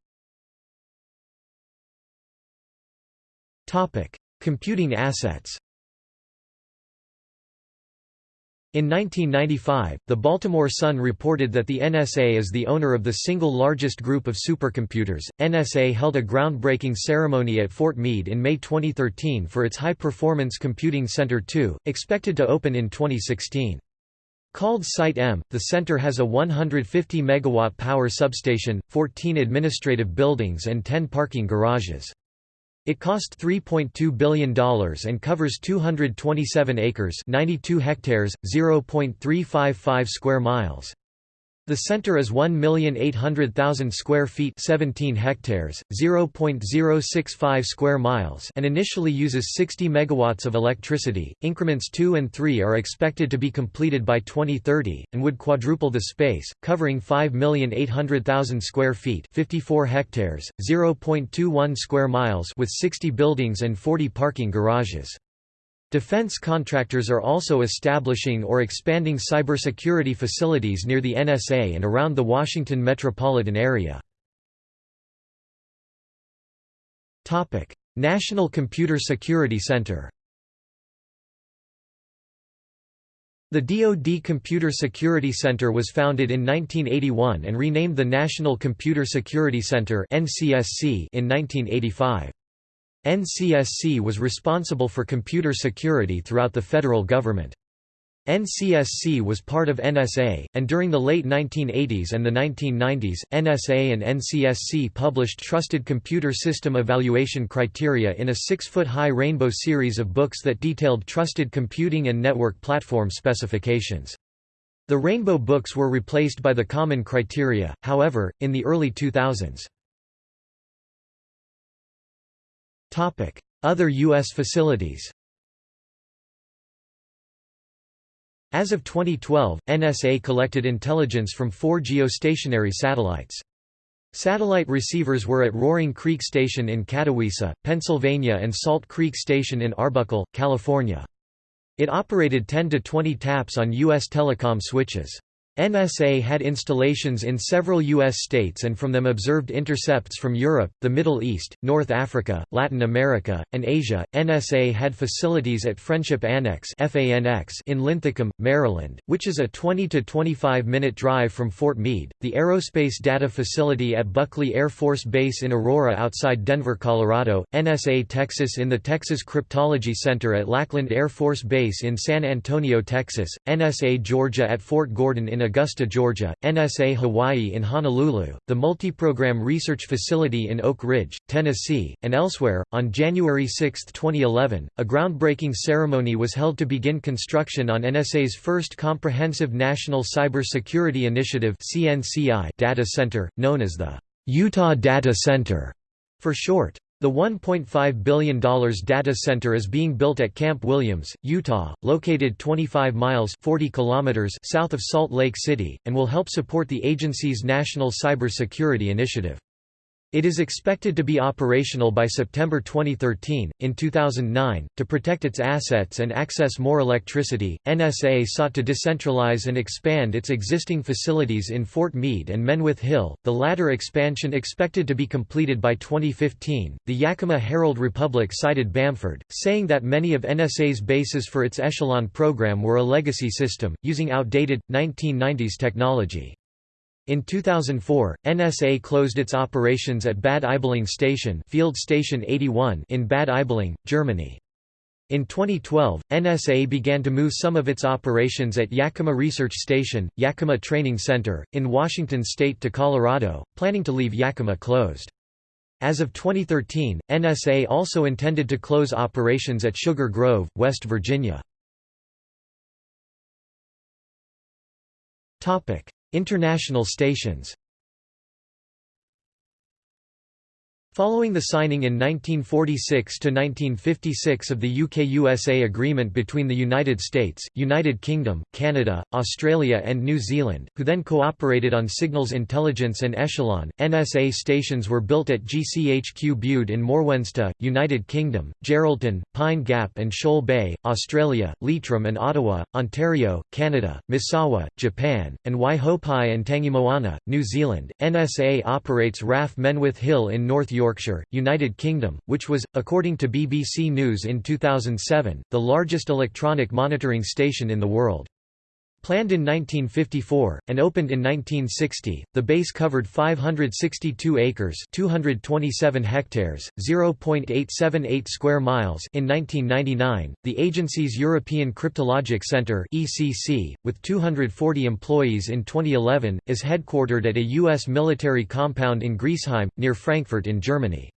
Topic: Computing assets. In 1995, the Baltimore Sun reported that the NSA is the owner of the single largest group of supercomputers. NSA held a groundbreaking ceremony at Fort Meade in May 2013 for its High Performance Computing Center 2, expected to open in 2016. Called Site M, the center has a 150 megawatt power substation, 14 administrative buildings and 10 parking garages. It cost $3.2 billion and covers 227 acres 92 hectares, 0.355 square miles. The center is 1,800,000 square feet 17 hectares, 0.065 square miles and initially uses 60 megawatts of electricity. Increments 2 and 3 are expected to be completed by 2030, and would quadruple the space, covering 5,800,000 square feet 54 hectares, 0.21 square miles with 60 buildings and 40 parking garages. Defense contractors are also establishing or expanding cybersecurity facilities near the NSA and around the Washington metropolitan area. National Computer Security Center The DoD Computer Security Center was founded in 1981 and renamed the National Computer Security Center in 1985. NCSC was responsible for computer security throughout the federal government. NCSC was part of NSA, and during the late 1980s and the 1990s, NSA and NCSC published Trusted Computer System Evaluation Criteria in a six-foot-high rainbow series of books that detailed trusted computing and network platform specifications. The rainbow books were replaced by the Common Criteria, however, in the early 2000s. Other U.S. facilities As of 2012, NSA collected intelligence from four geostationary satellites. Satellite receivers were at Roaring Creek Station in Catawissa, Pennsylvania and Salt Creek Station in Arbuckle, California. It operated 10 to 20 taps on U.S. telecom switches. NSA had installations in several U.S. states and from them observed intercepts from Europe, the Middle East, North Africa, Latin America, and Asia. NSA had facilities at Friendship Annex in Linthicum, Maryland, which is a 20 to 25 minute drive from Fort Meade, the Aerospace Data Facility at Buckley Air Force Base in Aurora outside Denver, Colorado, NSA Texas in the Texas Cryptology Center at Lackland Air Force Base in San Antonio, Texas, NSA Georgia at Fort Gordon in Augusta, Georgia, NSA Hawaii in Honolulu, the Multiprogram Research Facility in Oak Ridge, Tennessee, and elsewhere. On January 6, 2011, a groundbreaking ceremony was held to begin construction on NSA's first comprehensive National Cybersecurity Initiative data center, known as the Utah Data Center for short. The $1.5 billion data center is being built at Camp Williams, Utah, located 25 miles 40 kilometers south of Salt Lake City, and will help support the agency's national cybersecurity initiative. It is expected to be operational by September 2013. In 2009, to protect its assets and access more electricity, NSA sought to decentralize and expand its existing facilities in Fort Meade and Menwith Hill, the latter expansion expected to be completed by 2015. The Yakima Herald Republic cited Bamford, saying that many of NSA's bases for its Echelon program were a legacy system, using outdated, 1990s technology. In 2004, NSA closed its operations at Bad Aibling Station, Field Station 81 in Bad Aibling, Germany. In 2012, NSA began to move some of its operations at Yakima Research Station, Yakima Training Center, in Washington state to Colorado, planning to leave Yakima closed. As of 2013, NSA also intended to close operations at Sugar Grove, West Virginia. International stations Following the signing in 1946–1956 of the UK-USA Agreement between the United States, United Kingdom, Canada, Australia and New Zealand, who then cooperated on signals intelligence and echelon, NSA stations were built at GCHQ Bude in Morwenstow, United Kingdom, Geraldton, Pine Gap and Shoal Bay, Australia, Leitrim and Ottawa, Ontario, Canada, Misawa, Japan, and Waihopai and Tangimoana, New Zealand. NSA operates RAF Menwith Hill in North York Yorkshire, United Kingdom, which was, according to BBC News in 2007, the largest electronic monitoring station in the world. Planned in 1954, and opened in 1960, the base covered 562 acres 227 hectares, 0.878 square miles in 1999. The agency's European Cryptologic Centre ECC, with 240 employees in 2011, is headquartered at a U.S. military compound in Griesheim, near Frankfurt in Germany.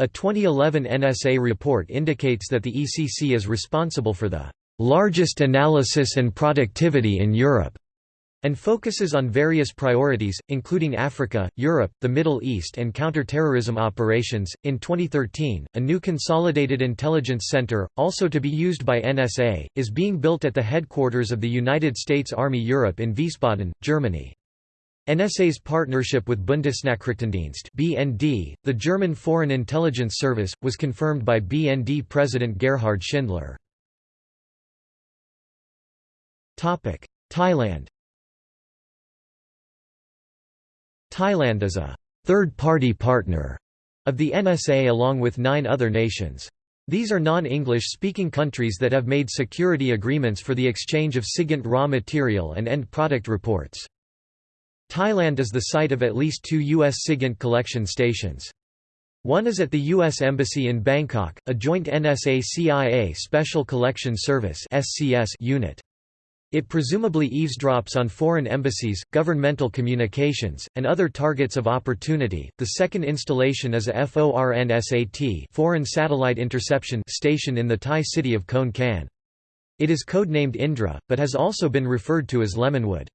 A 2011 NSA report indicates that the ECC is responsible for the largest analysis and productivity in Europe, and focuses on various priorities, including Africa, Europe, the Middle East, and counter-terrorism operations. In 2013, a new consolidated intelligence center, also to be used by NSA, is being built at the headquarters of the United States Army Europe in Wiesbaden, Germany. NSA's partnership with Bundesnachrichtendienst (BND), the German Foreign Intelligence Service, was confirmed by BND President Gerhard Schindler. Thailand Thailand is a third-party partner of the NSA along with nine other nations. These are non-English speaking countries that have made security agreements for the exchange of SIGINT raw material and end product reports. Thailand is the site of at least two U.S. SIGINT collection stations. One is at the U.S. Embassy in Bangkok, a joint NSA-CIA Special Collection Service unit. It presumably eavesdrops on foreign embassies, governmental communications, and other targets of opportunity. The second installation is a FORNSAT foreign satellite interception station in the Thai city of Khon Kaen. It is codenamed Indra, but has also been referred to as Lemonwood.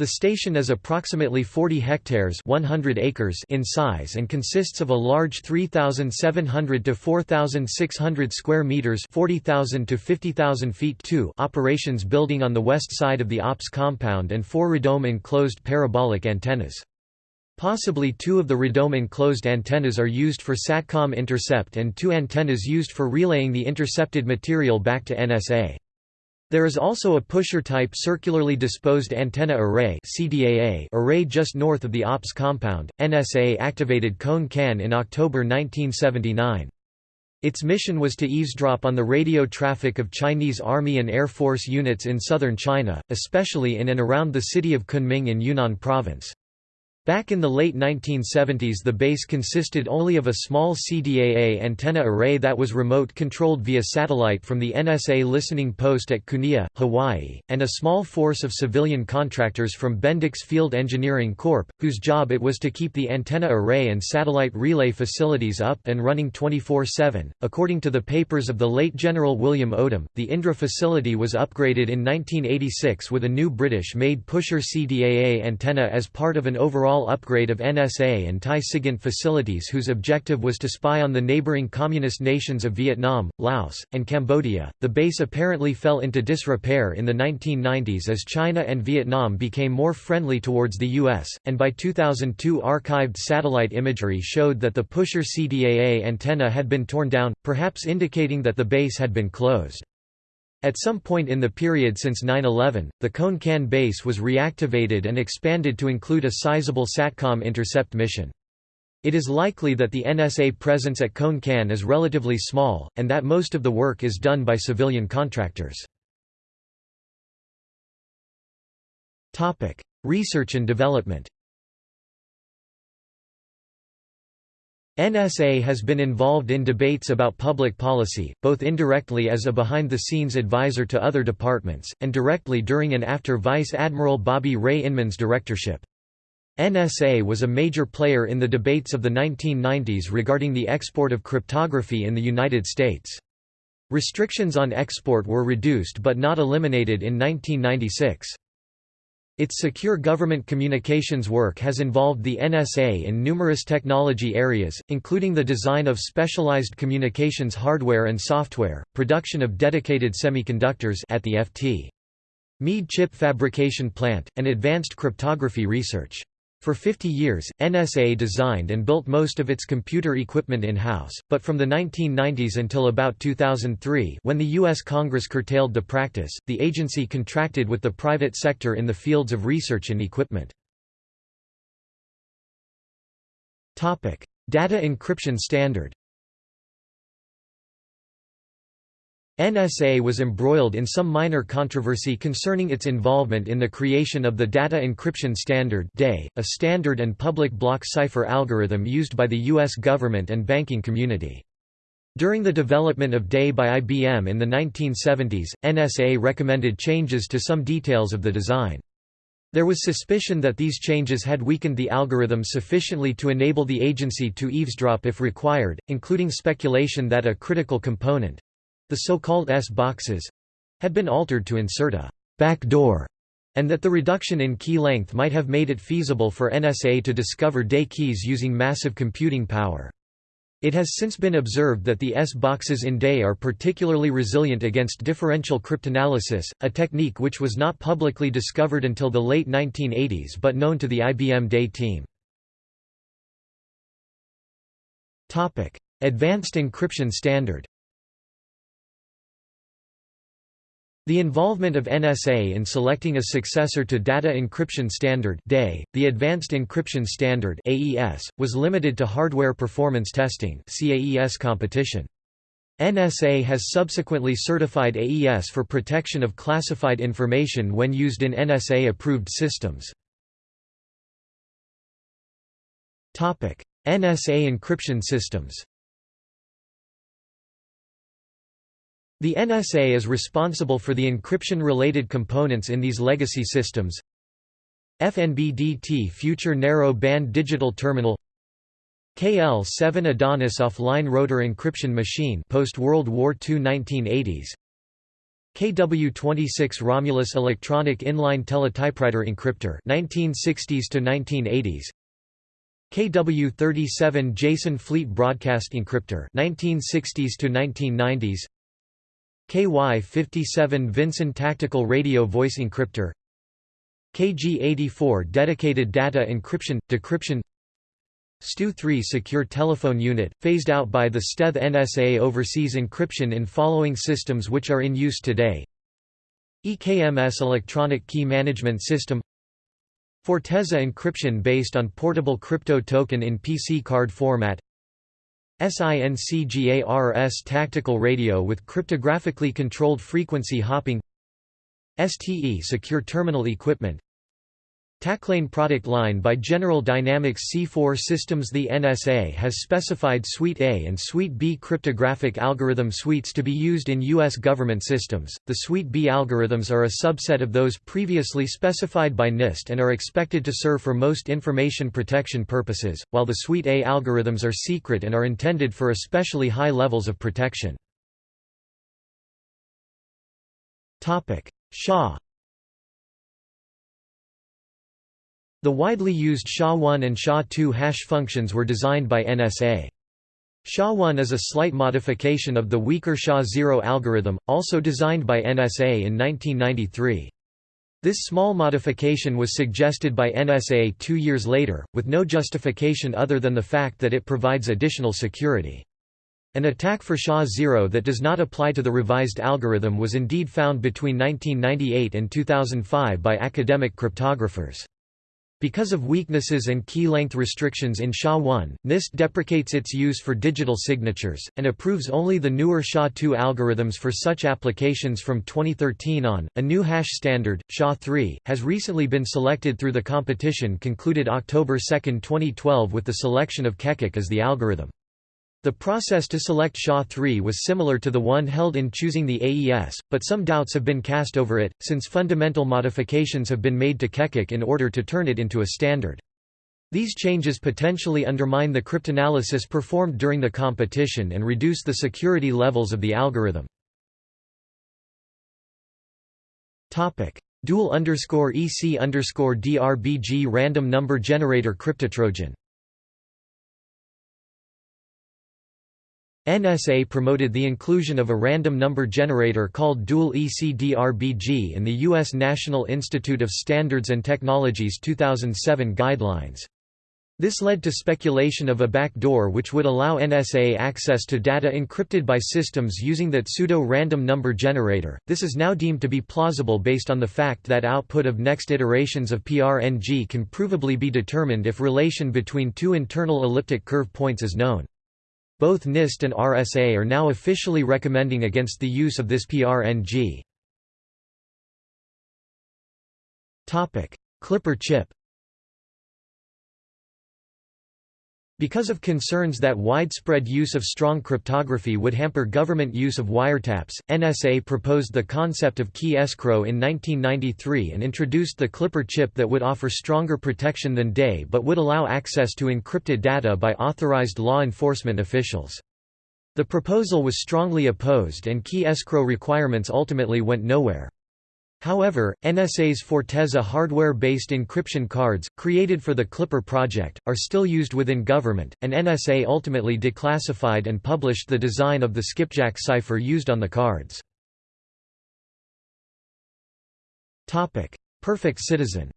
The station is approximately 40 hectares 100 acres in size and consists of a large 3,700 to 4,600 square meters 40,000 to 50,000 feet 2 operations building on the west side of the OPS compound and four radome enclosed parabolic antennas. Possibly two of the radome enclosed antennas are used for SATCOM intercept and two antennas used for relaying the intercepted material back to NSA. There is also a pusher-type circularly disposed antenna array CDAA array just north of the OPS compound. NSA activated Khon Kaen in October 1979. Its mission was to eavesdrop on the radio traffic of Chinese Army and Air Force units in southern China, especially in and around the city of Kunming in Yunnan Province. Back in the late 1970s the base consisted only of a small CDAA antenna array that was remote-controlled via satellite from the NSA listening post at Kunia, Hawaii, and a small force of civilian contractors from Bendix Field Engineering Corp., whose job it was to keep the antenna array and satellite relay facilities up and running 24-7. According to the papers of the late General William Odom, the Indra facility was upgraded in 1986 with a new British-made pusher CDAA antenna as part of an overall upgrade of NSA and Thai SIGINT facilities whose objective was to spy on the neighboring communist nations of Vietnam, Laos, and Cambodia. The base apparently fell into disrepair in the 1990s as China and Vietnam became more friendly towards the U.S., and by 2002 archived satellite imagery showed that the pusher CDAA antenna had been torn down, perhaps indicating that the base had been closed. At some point in the period since 9-11, the Khon Kaen base was reactivated and expanded to include a sizable SATCOM intercept mission. It is likely that the NSA presence at Khon Kaen is relatively small, and that most of the work is done by civilian contractors. Research and development NSA has been involved in debates about public policy, both indirectly as a behind-the-scenes advisor to other departments, and directly during and after Vice Admiral Bobby Ray Inman's directorship. NSA was a major player in the debates of the 1990s regarding the export of cryptography in the United States. Restrictions on export were reduced but not eliminated in 1996. Its secure government communications work has involved the NSA in numerous technology areas, including the design of specialized communications hardware and software, production of dedicated semiconductors at the FT. Meade chip fabrication plant, and advanced cryptography research. For 50 years, NSA designed and built most of its computer equipment in-house, but from the 1990s until about 2003 when the U.S. Congress curtailed the practice, the agency contracted with the private sector in the fields of research and equipment. Data encryption standard NSA was embroiled in some minor controversy concerning its involvement in the creation of the Data Encryption Standard a standard and public block cipher algorithm used by the U.S. government and banking community. During the development of DES by IBM in the 1970s, NSA recommended changes to some details of the design. There was suspicion that these changes had weakened the algorithm sufficiently to enable the agency to eavesdrop if required, including speculation that a critical component, the so-called S-boxes had been altered to insert a backdoor, and that the reduction in key length might have made it feasible for NSA to discover DES keys using massive computing power. It has since been observed that the S-boxes in DES are particularly resilient against differential cryptanalysis, a technique which was not publicly discovered until the late 1980s but known to the IBM DES team. Advanced Encryption Standard The involvement of NSA in selecting a successor to Data Encryption Standard (DES), the Advanced Encryption Standard (AES), was limited to hardware performance testing (CAES) competition. NSA has subsequently certified AES for protection of classified information when used in NSA-approved systems. Topic: NSA encryption systems. The NSA is responsible for the encryption-related components in these legacy systems. FNBDT Future Narrow Band Digital Terminal KL-7 Adonis Offline Rotor Encryption Machine post-World War II 1980s KW-26 Romulus Electronic Inline Teletypewriter Encryptor 1960s to 1980s KW-37 Jason Fleet Broadcast Encryptor 1960s to 1990s KY-57 Vinson Tactical Radio Voice Encryptor KG-84 Dedicated Data Encryption – Decryption STU-3 Secure Telephone Unit, phased out by the STETH NSA oversees encryption in following systems which are in use today EKMS Electronic Key Management System Fortezza encryption based on portable crypto token in PC card format SINCGARS tactical radio with cryptographically controlled frequency hopping STE secure terminal equipment Taclane product line by General Dynamics C4 Systems The NSA has specified Suite A and Suite B cryptographic algorithm suites to be used in U.S. government systems. The Suite B algorithms are a subset of those previously specified by NIST and are expected to serve for most information protection purposes, while the Suite A algorithms are secret and are intended for especially high levels of protection. SHA The widely used SHA-1 and SHA-2 hash functions were designed by NSA. SHA-1 is a slight modification of the weaker SHA-0 algorithm, also designed by NSA in 1993. This small modification was suggested by NSA two years later, with no justification other than the fact that it provides additional security. An attack for SHA-0 that does not apply to the revised algorithm was indeed found between 1998 and 2005 by academic cryptographers. Because of weaknesses and key length restrictions in SHA-1, NIST deprecates its use for digital signatures, and approves only the newer SHA-2 algorithms for such applications from 2013 on. A new hash standard, SHA-3, has recently been selected through the competition concluded October 2, 2012 with the selection of Keccak as the algorithm. The process to select SHA-3 was similar to the one held in choosing the AES, but some doubts have been cast over it, since fundamental modifications have been made to Keccak in order to turn it into a standard. These changes potentially undermine the cryptanalysis performed during the competition and reduce the security levels of the algorithm. Dual underscore EC underscore DRBG random number generator cryptotrojan NSA promoted the inclusion of a random number generator called Dual EC DRBG in the U.S. National Institute of Standards and Technology's 2007 guidelines. This led to speculation of a backdoor which would allow NSA access to data encrypted by systems using that pseudo-random number generator. This is now deemed to be plausible based on the fact that output of next iterations of PRNG can provably be determined if relation between two internal elliptic curve points is known. Both NIST and RSA are now officially recommending against the use of this PRNG. Clipper chip Because of concerns that widespread use of strong cryptography would hamper government use of wiretaps, NSA proposed the concept of key escrow in 1993 and introduced the Clipper chip that would offer stronger protection than DES but would allow access to encrypted data by authorized law enforcement officials. The proposal was strongly opposed and key escrow requirements ultimately went nowhere. However, NSA's Fortezza hardware-based encryption cards, created for the Clipper project, are still used within government, and NSA ultimately declassified and published the design of the skipjack cipher used on the cards. Perfect Citizen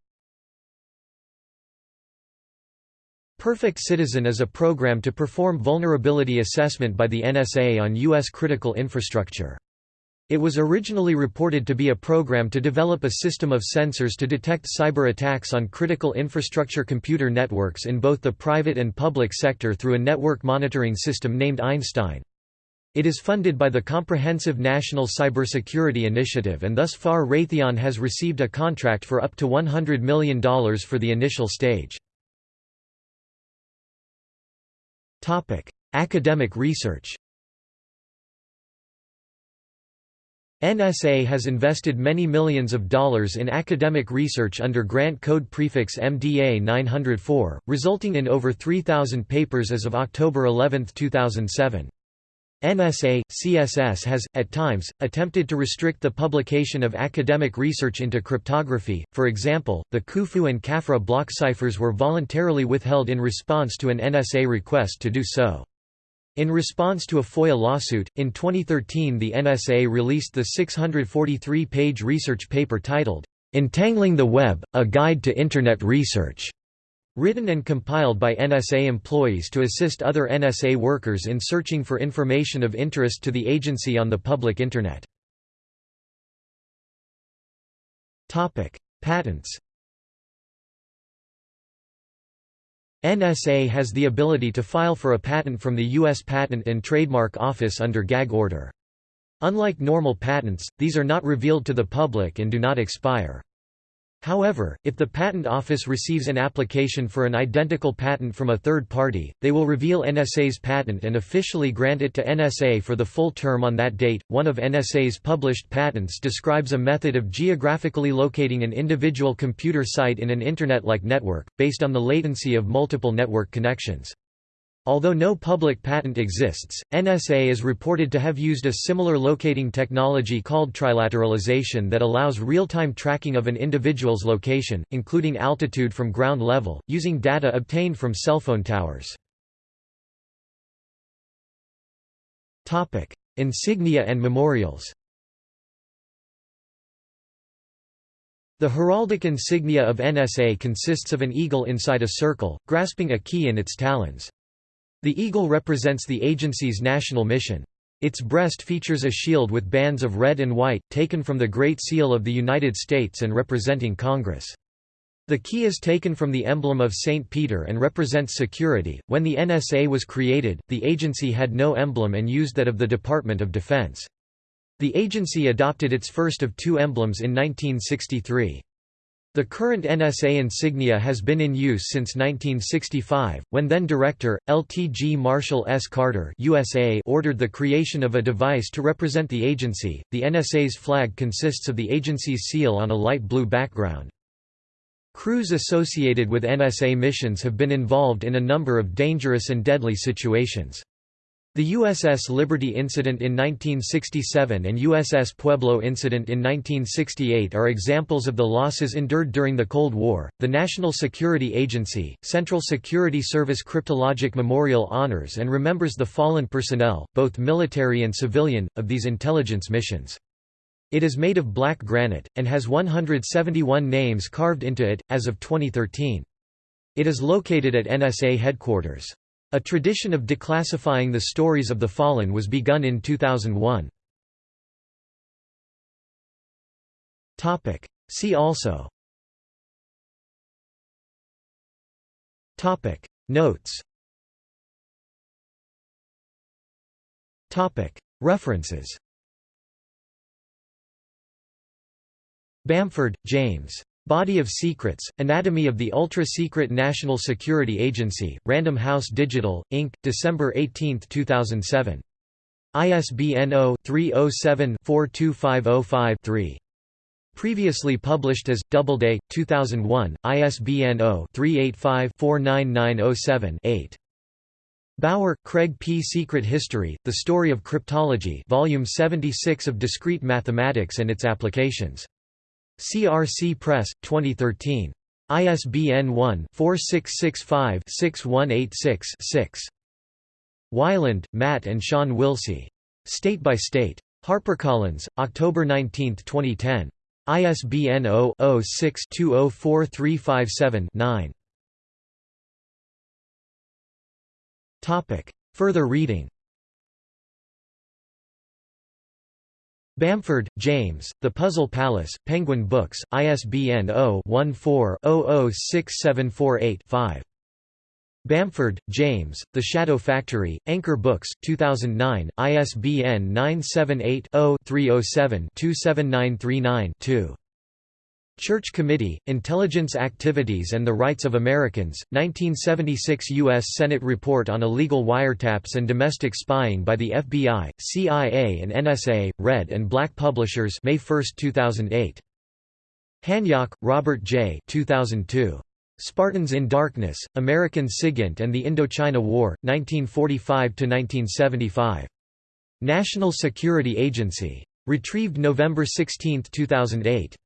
Perfect Citizen is a program to perform vulnerability assessment by the NSA on U.S. critical infrastructure. It was originally reported to be a program to develop a system of sensors to detect cyber attacks on critical infrastructure computer networks in both the private and public sector through a network monitoring system named Einstein. It is funded by the Comprehensive National Cybersecurity Initiative and thus far Raytheon has received a contract for up to $100 million for the initial stage. Academic research NSA has invested many millions of dollars in academic research under grant code prefix MDA 904, resulting in over 3,000 papers as of October 11, 2007. NSA, CSS has, at times, attempted to restrict the publication of academic research into cryptography, for example, the Khufu and Khafre block ciphers were voluntarily withheld in response to an NSA request to do so. In response to a FOIA lawsuit, in 2013 the NSA released the 643-page research paper titled, "'Entangling the Web, A Guide to Internet Research' written and compiled by NSA employees to assist other NSA workers in searching for information of interest to the agency on the public Internet. Patents NSA has the ability to file for a patent from the U.S. Patent and Trademark Office under gag order. Unlike normal patents, these are not revealed to the public and do not expire. However, if the Patent Office receives an application for an identical patent from a third party, they will reveal NSA's patent and officially grant it to NSA for the full term on that date. One of NSA's published patents describes a method of geographically locating an individual computer site in an Internet like network, based on the latency of multiple network connections. Although no public patent exists, NSA is reported to have used a similar locating technology called trilateralization that allows real-time tracking of an individual's location, including altitude from ground level, using data obtained from cell phone towers. Insignia and memorials The heraldic insignia of NSA consists of an eagle inside a circle, grasping a key in its talons. The eagle represents the agency's national mission. Its breast features a shield with bands of red and white, taken from the Great Seal of the United States and representing Congress. The key is taken from the emblem of St. Peter and represents security. When the NSA was created, the agency had no emblem and used that of the Department of Defense. The agency adopted its first of two emblems in 1963. The current NSA insignia has been in use since 1965, when then-director, LTG Marshall S. Carter USA ordered the creation of a device to represent the agency. The NSA's flag consists of the agency's seal on a light blue background. Crews associated with NSA missions have been involved in a number of dangerous and deadly situations. The USS Liberty incident in 1967 and USS Pueblo incident in 1968 are examples of the losses endured during the Cold War. The National Security Agency, Central Security Service Cryptologic Memorial honors and remembers the fallen personnel, both military and civilian, of these intelligence missions. It is made of black granite, and has 171 names carved into it, as of 2013. It is located at NSA headquarters. A tradition of declassifying the stories of the fallen was begun in 2001. See also. Notes. References. Bamford, James. Body of Secrets, Anatomy of the Ultra-Secret National Security Agency, Random House Digital, Inc., December 18, 2007. ISBN 0-307-42505-3. Previously published as, Doubleday, 2001, ISBN 0-385-49907-8. Bauer, Craig P. Secret History, The Story of Cryptology Volume 76 of Discrete Mathematics and Its Applications. CRC Press, 2013. ISBN 1-4665-6186-6. Weiland, Matt and Sean Wilsey. State by State. HarperCollins, October 19, 2010. ISBN 0-06-204357-9. Further reading Bamford, James, The Puzzle Palace, Penguin Books, ISBN 0-14-006748-5. Bamford, James, The Shadow Factory, Anchor Books, 2009, ISBN 978-0-307-27939-2. Church Committee, Intelligence Activities and the Rights of Americans, 1976 U.S. Senate Report on Illegal Wiretaps and Domestic Spying by the FBI, CIA and NSA, Red and Black Publishers May 1, 2008. Hanyok, Robert J. 2002. Spartans in Darkness, American SIGINT and the Indochina War, 1945–1975. National Security Agency. Retrieved November 16, 2008.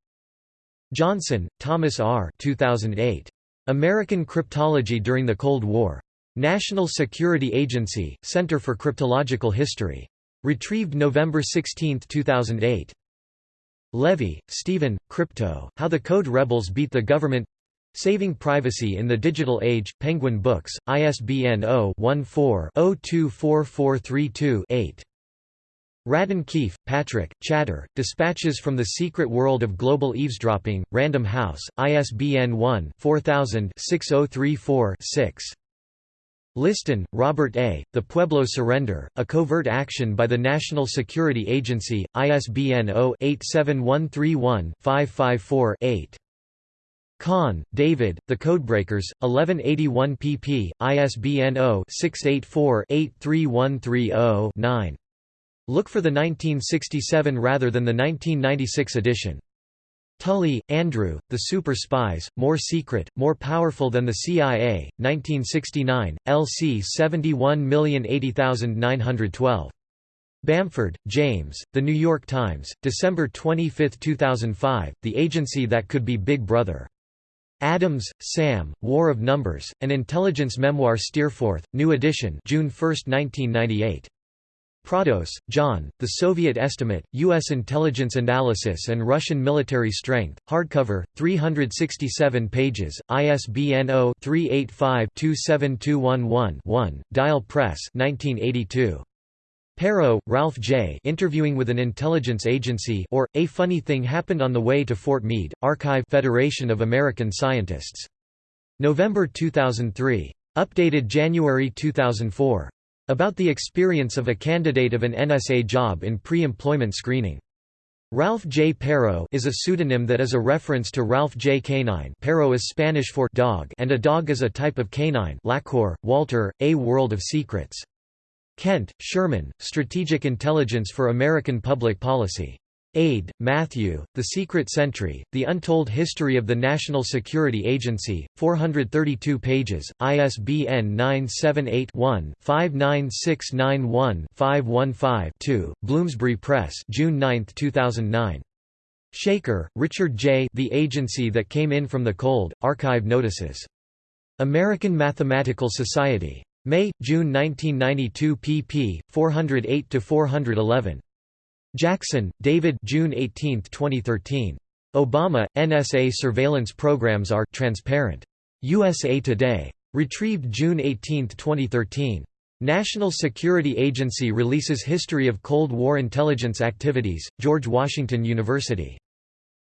Johnson, Thomas R. 2008. American Cryptology During the Cold War. National Security Agency, Center for Cryptological History. Retrieved November 16, 2008. Levy, Steven, Crypto, How the Code Rebels Beat the Government Saving Privacy in the Digital Age, Penguin Books, ISBN 0-14-024432-8. Radden Keefe, Patrick, Chatter, Dispatches from the Secret World of Global Eavesdropping, Random House, ISBN 1-4000-6034-6. Liston, Robert A., The Pueblo Surrender, A Covert Action by the National Security Agency, ISBN 0-87131-554-8. Kahn, David, The Codebreakers, 1181 pp. ISBN 0-684-83130-9. Look for the 1967 rather than the 1996 edition. Tully, Andrew, The Super Spies, More Secret, More Powerful Than the CIA, 1969, LC 71080912. Bamford, James, The New York Times, December 25, 2005, The Agency That Could Be Big Brother. Adams, Sam, War of Numbers, An Intelligence Memoir Steerforth, New Edition June 1, 1998. Prados, John, The Soviet Estimate, U.S. Intelligence Analysis and Russian Military Strength, hardcover, 367 pages, ISBN 0-385-27211-1, Dial Press 1982. Perrow, Ralph J. Interviewing with an Intelligence Agency or, A Funny Thing Happened on the Way to Fort Meade, Archive Federation of American Scientists. November 2003. Updated January 2004. About the experience of a candidate of an NSA job in pre-employment screening. Ralph J. Perrow is a pseudonym that is a reference to Ralph J. Canine Perrow is Spanish for dog and a dog is a type of canine Laqueur, Walter, A World of Secrets. Kent, Sherman, Strategic Intelligence for American Public Policy. Aid, Matthew, The Secret Century, The Untold History of the National Security Agency, 432 pages, ISBN 978-1-59691-515-2, Bloomsbury Press June 9, 2009. Shaker, Richard J. The Agency That Came In From the Cold, Archive Notices. American Mathematical Society. May, June 1992 pp. 408–411. Jackson, David June 18, 2013. Obama, NSA surveillance programs are transparent. USA Today. Retrieved June 18, 2013. National Security Agency releases History of Cold War Intelligence Activities, George Washington University.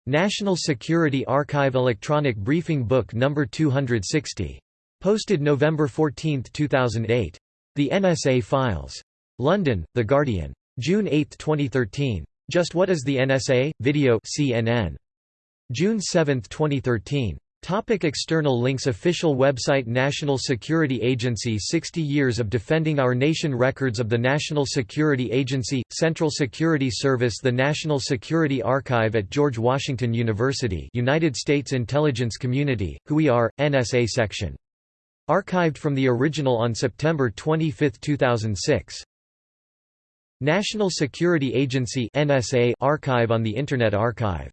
National Security Archive Electronic Briefing Book No. 260. Posted November 14, 2008. The NSA Files. London, The Guardian. June 8, 2013. Just What is the NSA? Video CNN. June 7, 2013. Topic external links Official website National Security Agency 60 Years of Defending Our Nation Records of the National Security Agency, Central Security Service The National Security Archive at George Washington University United States Intelligence Community, Who We Are, NSA Section. Archived from the original on September 25, 2006. National Security Agency NSA archive on the Internet Archive